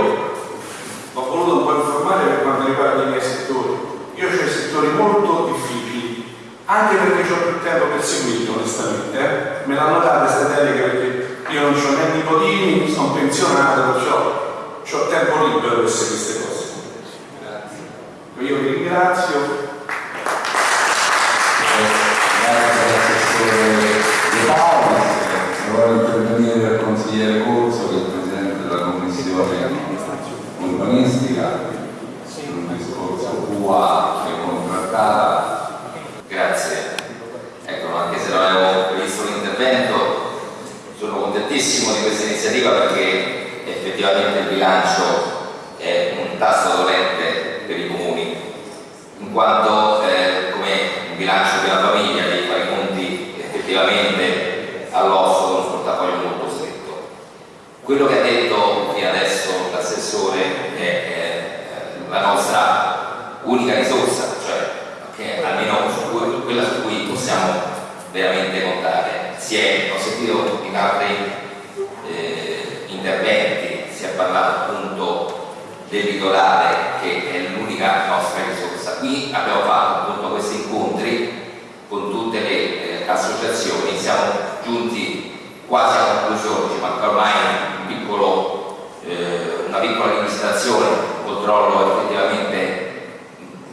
ho voluto un po' informare per quanto riguarda i miei settori. Io ho settori molto difficili, anche perché ho più tempo per seguirli, onestamente. Eh? Me l'hanno data questa delega perché io non ho né nipotini, sono pensionato, perciò ho tempo libero per seguire queste cose. Grazie. Io vi ringrazio. Grazie all'assessore Paoli, vuole intervenire il consigliere Corso che è il presidente della commissione urbanistica un discorso QA e contrattata. Grazie. Ecco, anche se non avevo previsto l'intervento, sono contentissimo di questa iniziativa perché effettivamente il bilancio è un tasto dolente per i comuni, in quanto eh, come un bilancio di una famiglia devi fare i conti effettivamente all'osso con un portafoglio molto stretto. Quello che ha detto fino adesso l'assessore è, è la nostra unica risorsa, cioè che almeno su quella su cui possiamo veramente contare. Si è, ho sentito in altri eh, interventi, si è parlato appunto del litorale che è l'unica nostra risorsa. Qui abbiamo fatto appunto questi incontri con tutte le associazioni, siamo giunti quasi a conclusione, ci manca ormai un piccolo, eh, una piccola rivisitazione, un controllo effettivamente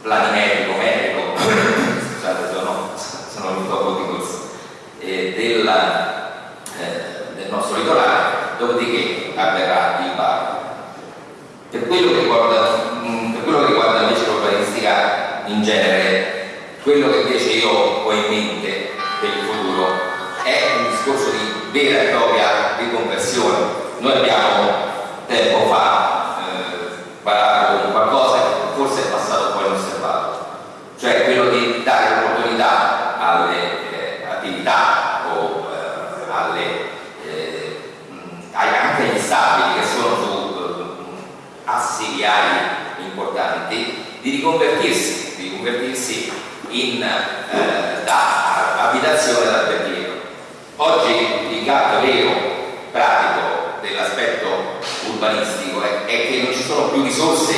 planimetrico, metrico, scusate sono, sono venuto a pochi corsi, eh, del, eh, del nostro litorale, dopodiché avverrà il bar. Per quello che riguarda, mh, per quello che riguarda invece l'urbanistica in genere, quello che invece io ho in mente vera e propria riconversione. Noi abbiamo tempo fa eh, parlato con qualcosa che forse è passato un po' inosservato, cioè quello di dare l'opportunità alle eh, attività o eh, alle, eh, anche agli stabili che sono su eh, assi viari importanti di riconvertirsi, di riconvertirsi in, eh, da abitazione ad alberghiero. Oggi il gatto vero, pratico dell'aspetto urbanistico è, è che non ci sono più risorse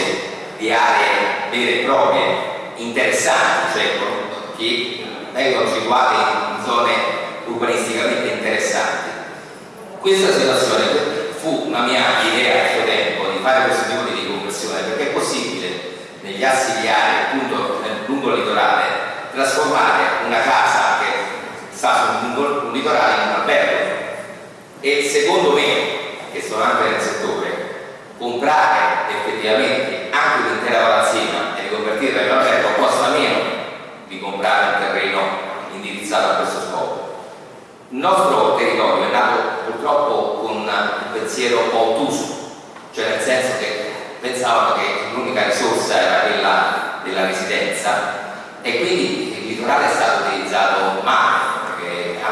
di aree vere e proprie interessanti, cioè che vengono situate in zone urbanisticamente interessanti. Questa situazione fu una mia idea a suo tempo di fare questo tipo di riconversione perché è possibile negli assi viari, appunto lungo il litorale, trasformare una casa che sta su un, litorale in un albergo e secondo me, che sono anche nel settore, comprare effettivamente anche un'intera palazzina e riconvertirla in un albergo costa meno di comprare un terreno indirizzato a questo scopo. Il nostro territorio è nato purtroppo con un pensiero un po' ottuso, cioè nel senso che pensavano che l'unica risorsa era quella della residenza e quindi il litorale è stato utilizzato male,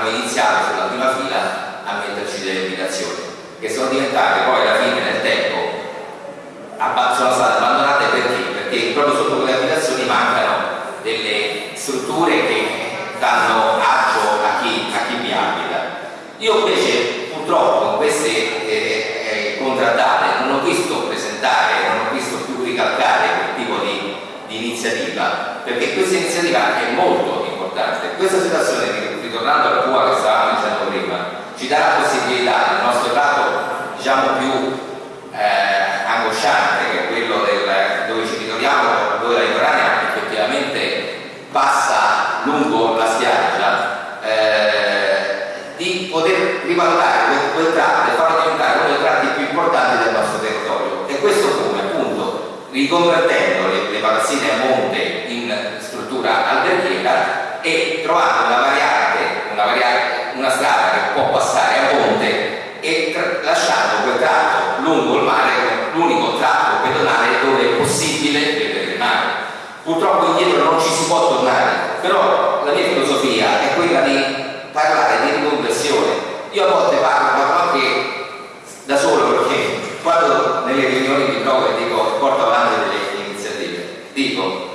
hanno iniziato sulla prima fila a metterci delle abitazioni che sono diventate poi alla fine nel tempo sono state abbandonate perché? Perché proprio sotto quelle abitazioni mancano delle strutture che danno agio a chi, a chi vi abita. Io invece purtroppo in queste eh, eh, contrattate non ho visto presentare, non ho visto più ricalcare quel tipo di, di iniziativa, perché questa iniziativa è molto importante. Questa situazione, ritornando al PUA che stavamo dicendo prima, ci dà la possibilità nel nostro lato diciamo più eh, angosciante che è quello del, dove ci ritroviamo dove la litoranea effettivamente passa lungo la spiaggia eh, di poter rivalutare quel, quel tratto e farlo diventare uno dei tratti più importanti del nostro territorio. E questo come? Appunto riconvertendo le, le palazzine a monte in struttura alberghiera e trovando una variante, una, variante, una strada che può passare a monte e lasciando quel tratto lungo il mare l'unico tratto pedonale dove è possibile vedere il mare. Purtroppo indietro non ci si può tornare, però la mia filosofia è quella di parlare di riconversione. Io a volte parlo, parlo anche da solo perché quando nelle riunioni mi trovo e dico porto avanti delle iniziative, dico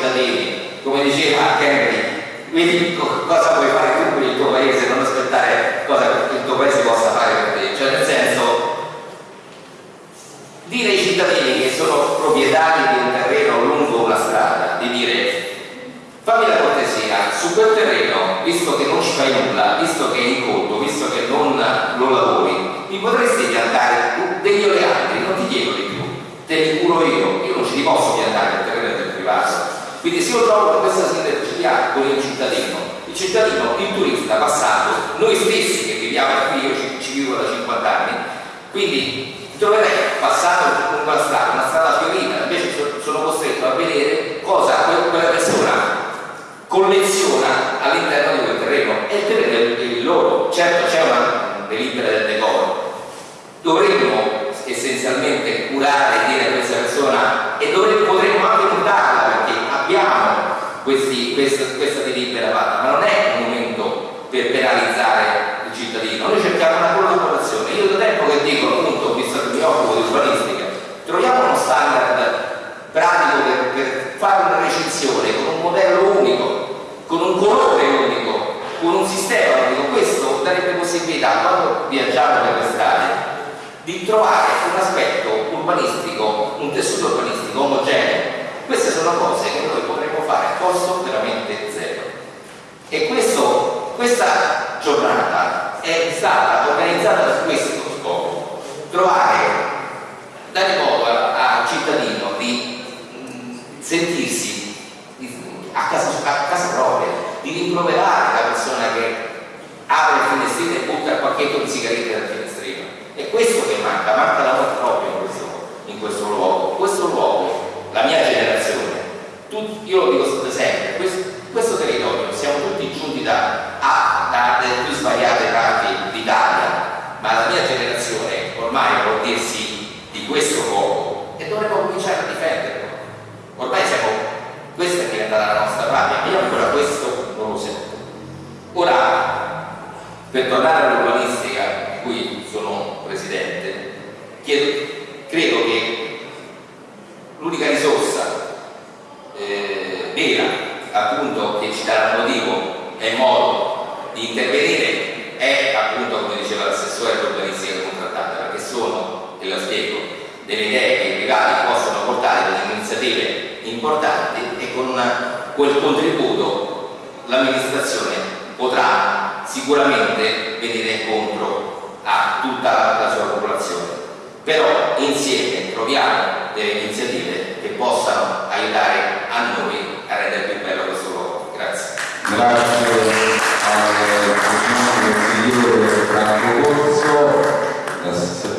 cittadini, come diceva Henry, quindi cosa puoi fare tu per il tuo paese, non aspettare cosa il tuo paese possa fare per te, cioè nel senso dire ai cittadini che sono proprietari di un terreno lungo una strada, di dire fammi la cortesia, su quel terreno, visto che non ci fai nulla, visto che è in conto, visto che non lo lavori, mi potresti piantare degli oleandri, non ti chiedo di più, te li curo io, io non ci li posso piantare il terreno del privato. Quindi se io trovo questa sinergia con il cittadino, il cittadino, il turista passato, noi stessi che viviamo qui, io ci, ci vivo da 50 anni, quindi troverei passato la strada, una strada fiorita, invece sono costretto a vedere cosa quella persona colleziona all'interno di quel terreno. E il terreno è il loro. Certo c'è una delibera del decoro, dovremmo essenzialmente curare e dire a questa persona e dovremmo, potremmo anche notarla perché abbiamo questi, questa, questa delibera fatta, ma non è un momento per penalizzare il cittadino, noi cerchiamo una collaborazione. Io da tempo che dico, appunto, visto che mi occupo di urbanistica, troviamo uno standard pratico per, per fare una recensione con un modello unico, con un colore unico, con un sistema unico. Questo darebbe possibilità, quando viaggiamo per le strade, di trovare un aspetto urbanistico, un tessuto urbanistico omogeneo. Queste sono cose che noi potremmo fare a costo veramente zero. E questo, questa giornata è stata organizzata per questo scopo, trovare, dare modo al cittadino di sentirsi a casa, a casa propria, di rimproverare la persona che apre il finestrino e butta il pacchetto di sigarette dal finestrino. È questo che manca, manca l'amore proprio in questo, in questo luogo. Questo luogo, la mia generazione, tut, io lo dico sempre, questo, questo, territorio siamo tutti giunti da, a, da, dalle più svariate parti d'Italia, ma la mia generazione ormai può dirsi di questo luogo e dovremmo cominciare a difenderlo ormai siamo, questa è diventata la nostra patria, io ancora questo non lo sento. Ora, per tornare all'urbanistica di cui sono presidente, chiedo, credo che l'unica risorsa eh, vera appunto che ci darà motivo e modo di intervenire è appunto come diceva l'assessore all'urbanistica contrattata perché sono, e lo spiego, delle idee che i privati possono portare delle iniziative importanti e con una, quel contributo l'amministrazione potrà sicuramente venire incontro a tutta la sua popolazione. Però insieme troviamo delle iniziative che possano aiutare a noi a rendere più bello questo luogo. Grazie. Grazie al consigliere Franco Corso, l'assessore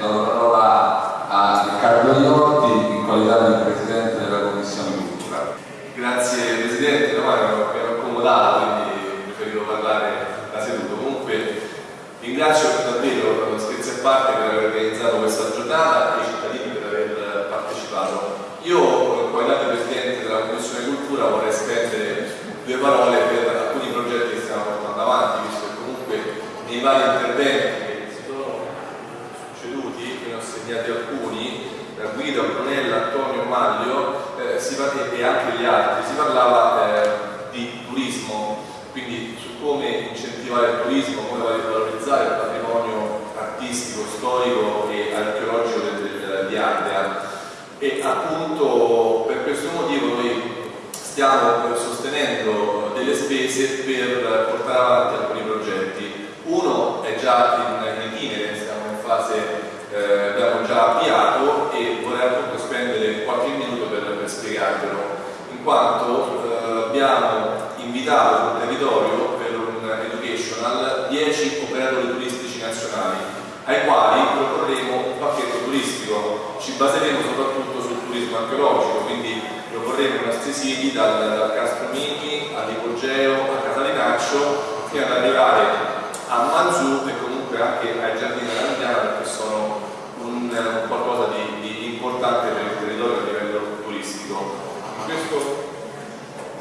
la parola a Riccardo Iotti in qualità di Presidente della Commissione Cultura. Grazie Presidente, no, ero, ero accomodato, quindi preferito parlare da seduto. Comunque ringrazio davvero, scherzi a parte, per aver organizzato questa giornata e i cittadini per aver partecipato. Io, in qualità di Presidente della Commissione Cultura, vorrei spendere due parole per alcuni progetti che stiamo portando avanti, visto che comunque nei vari interventi che si sono succeduti, ne ho segnati alcuni, Guido, Brunella, Antonio, Maglio eh, e anche gli altri, si parlava eh, di turismo, quindi su come incentivare il turismo, come valorizzare il patrimonio artistico, storico e archeologico del, del, di Ardea e appunto per questo motivo noi stiamo sostenendo delle spese per portare avanti alcuni progetti. Uno è già in, in itinere, siamo in fase eh, abbiamo già avviato e vorrei appunto spendere qualche minuto per, per spiegarvelo, in quanto eh, abbiamo invitato sul territorio per un educational 10 operatori turistici nazionali ai quali proporremo un pacchetto turistico, ci baseremo soprattutto archeologico, quindi proporremo i nostri siti dal, dal Castromini all'Ipogeo a Casalinaccio fino ad arrivare a Manzù e comunque anche ai giardini della Mediana perché sono un, un qualcosa di, di, importante per il territorio a livello turistico. Questo,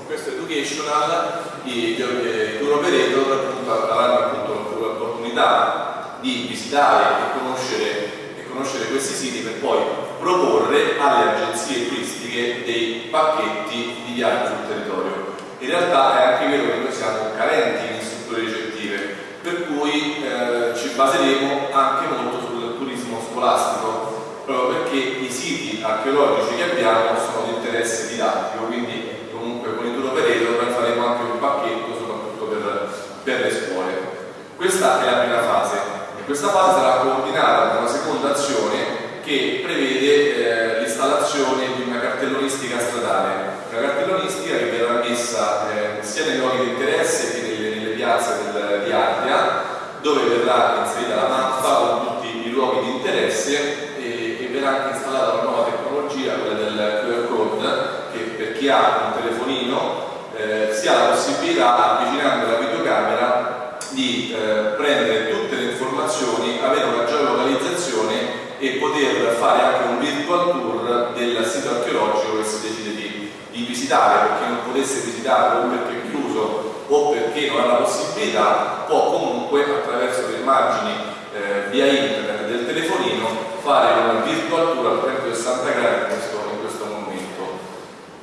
questo educational i, i tour operator avranno appunto l'opportunità di visitare e conoscere, e conoscere questi siti per poi proporre alle agenzie turistiche dei pacchetti di viaggio sul territorio. In realtà è anche vero che noi siamo carenti in strutture ricettive, per cui eh, ci baseremo anche molto sul turismo scolastico, proprio perché i siti archeologici che abbiamo sono di interesse didattico, quindi comunque con il tour operator noi faremo anche un pacchetto soprattutto per, per le scuole. Questa è la prima fase e questa fase sarà coordinata da una seconda azione che prevede eh, l'installazione di una cartellonistica stradale, una cartellonistica che verrà messa eh, sia nei luoghi di interesse che nelle, nelle piazze del, di Ardea, dove verrà inserita la mappa con tutti i luoghi di interesse e, e verrà installata una nuova tecnologia, quella del QR code, che per chi ha un telefonino eh, si ha la possibilità, avvicinando la videocamera, di eh, prendere tutte le informazioni, avere una geolocalizzazione e poter fare anche un virtual tour del sito archeologico che si decide di, di visitare, per chi non potesse visitarlo o perché è chiuso o perché non ha la possibilità, può comunque attraverso le immagini eh, via internet del telefonino fare un virtual tour al 360 gradi in questo, in questo momento.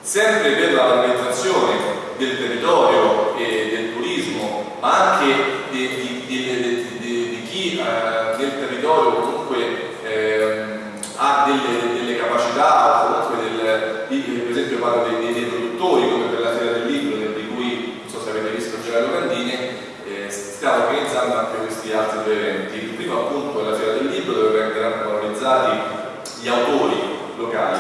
Sempre per la valorizzazione del territorio e del turismo, ma anche di, di, di, di chi eh, nel territorio delle, delle, capacità comunque del, di, per esempio parlo dei, dei, produttori come per la Fiera del Libro di cui non so se avete visto Gerardo Candini eh, stiamo organizzando anche questi altri due eventi. Il primo appunto è la Fiera del Libro dove vengono valorizzati gli autori locali.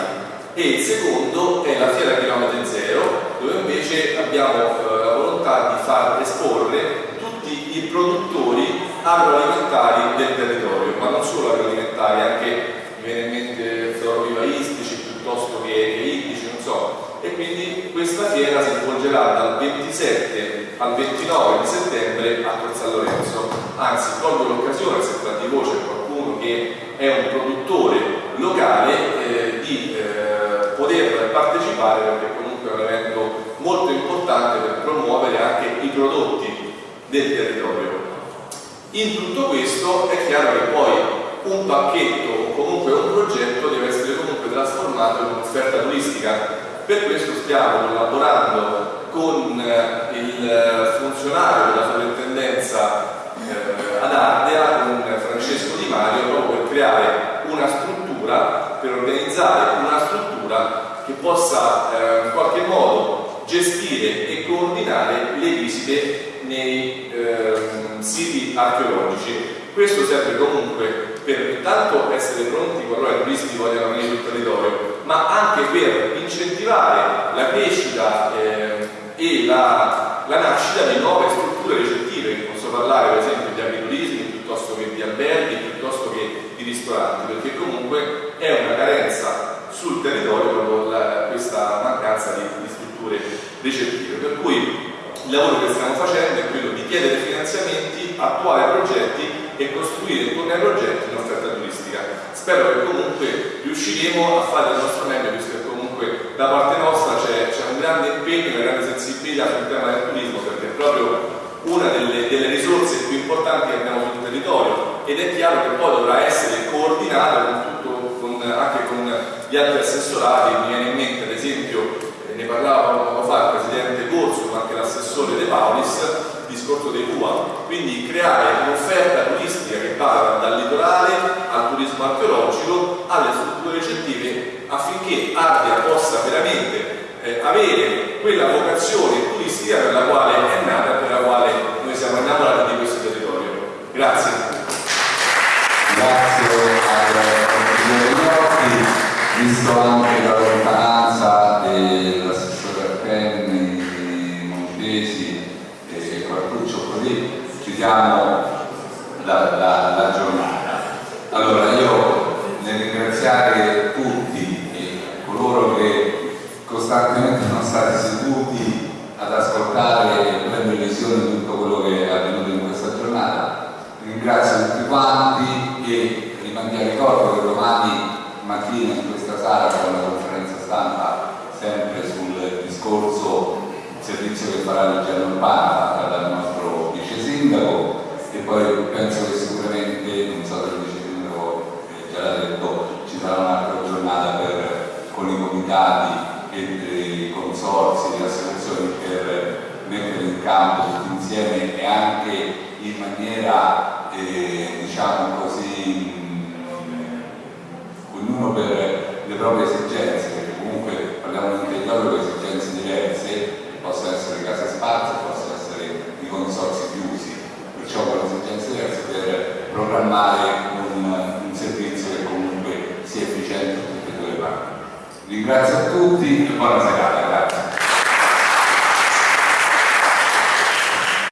E il secondo è la Fiera Chilometri Zero dove invece abbiamo eh, la volontà di far esporre tutti i produttori agroalimentari del territorio, ma non solo agroalimentari, anche mi viene in mente florovivaistici piuttosto che, che ittici, non so. E fiera si svolgerà dal 27 al 29 di settembre a Tor San Lorenzo. Anzi, colgo l'occasione, se tra di voi c'è qualcuno che è un produttore locale, eh, di eh, poter partecipare perché comunque è un evento molto importante per promuovere anche i prodotti del territorio. In tutto questo è chiaro che poi un pacchetto o comunque un progetto deve essere comunque trasformato in un'offerta turistica. Per questo stiamo collaborando con eh, il funzionario della sovrintendenza eh, ad Ardea, con Francesco Di Mario, proprio per creare una struttura, per organizzare una struttura che possa eh, in qualche modo gestire e coordinare le visite nei eh, siti archeologici. Questo serve comunque per intanto essere pronti qualora i turisti vogliano venire sul territorio, ma anche per incentivare la crescita eh, e la, la, nascita di nuove strutture ricettive. Posso parlare per esempio di agriturismi piuttosto che di alberghi, piuttosto che di ristoranti, perché comunque è una carenza sul territorio questa mancanza di, di strutture ricettive. Per cui il lavoro che stiamo facendo è quello di chiedere finanziamenti, attuare progetti e costruire intorno ai progetti un'offerta turistica. Spero che comunque riusciremo a fare il nostro meglio, visto che comunque da parte nostra c'è, un grande impegno, una grande sensibilità sul tema del turismo, perché è proprio una delle, delle risorse più importanti che abbiamo sul territorio ed è chiaro che poi dovrà essere coordinato con tutto, con, anche con gli altri assessorati, mi viene in mente ad esempio ne parlava poco fa il presidente Corso ma anche l'assessore De Paulis il discorso dei CUA quindi creare un'offerta turistica che va dal litorale al turismo archeologico alle strutture ricettive affinché Ardea possa veramente eh, avere quella vocazione turistica per la quale è nata e per la quale noi siamo innamorati di questo territorio. Grazie ci diamo la, la, la giornata. Allora io nel ringraziare tutti e coloro che costantemente sono stati seduti ad ascoltare e prendere visione di tutto quello che è avvenuto in questa giornata, ringrazio tutti quanti e rimandi a ricordo che domani mattina in questa sala c'è una conferenza stampa sempre sul discorso servizio che farà la Legge Urbana dal sindaco e poi penso che sicuramente, non so se il vice sindaco già l'ha detto, ci sarà un'altra giornata comitati e dei consorzi, di associazioni per mettere in campo tutti insieme e anche in maniera eh, diciamo così mh, ognuno per le proprie esigenze, perché comunque parliamo di un territorio con esigenze diverse, possono essere case sparse, possono essere i consorzi chiusi, perciò con esigenze diverse per programmare un, un servizio che comunque sia efficiente in tutte le parti. Ringrazio a tutti e buona serata.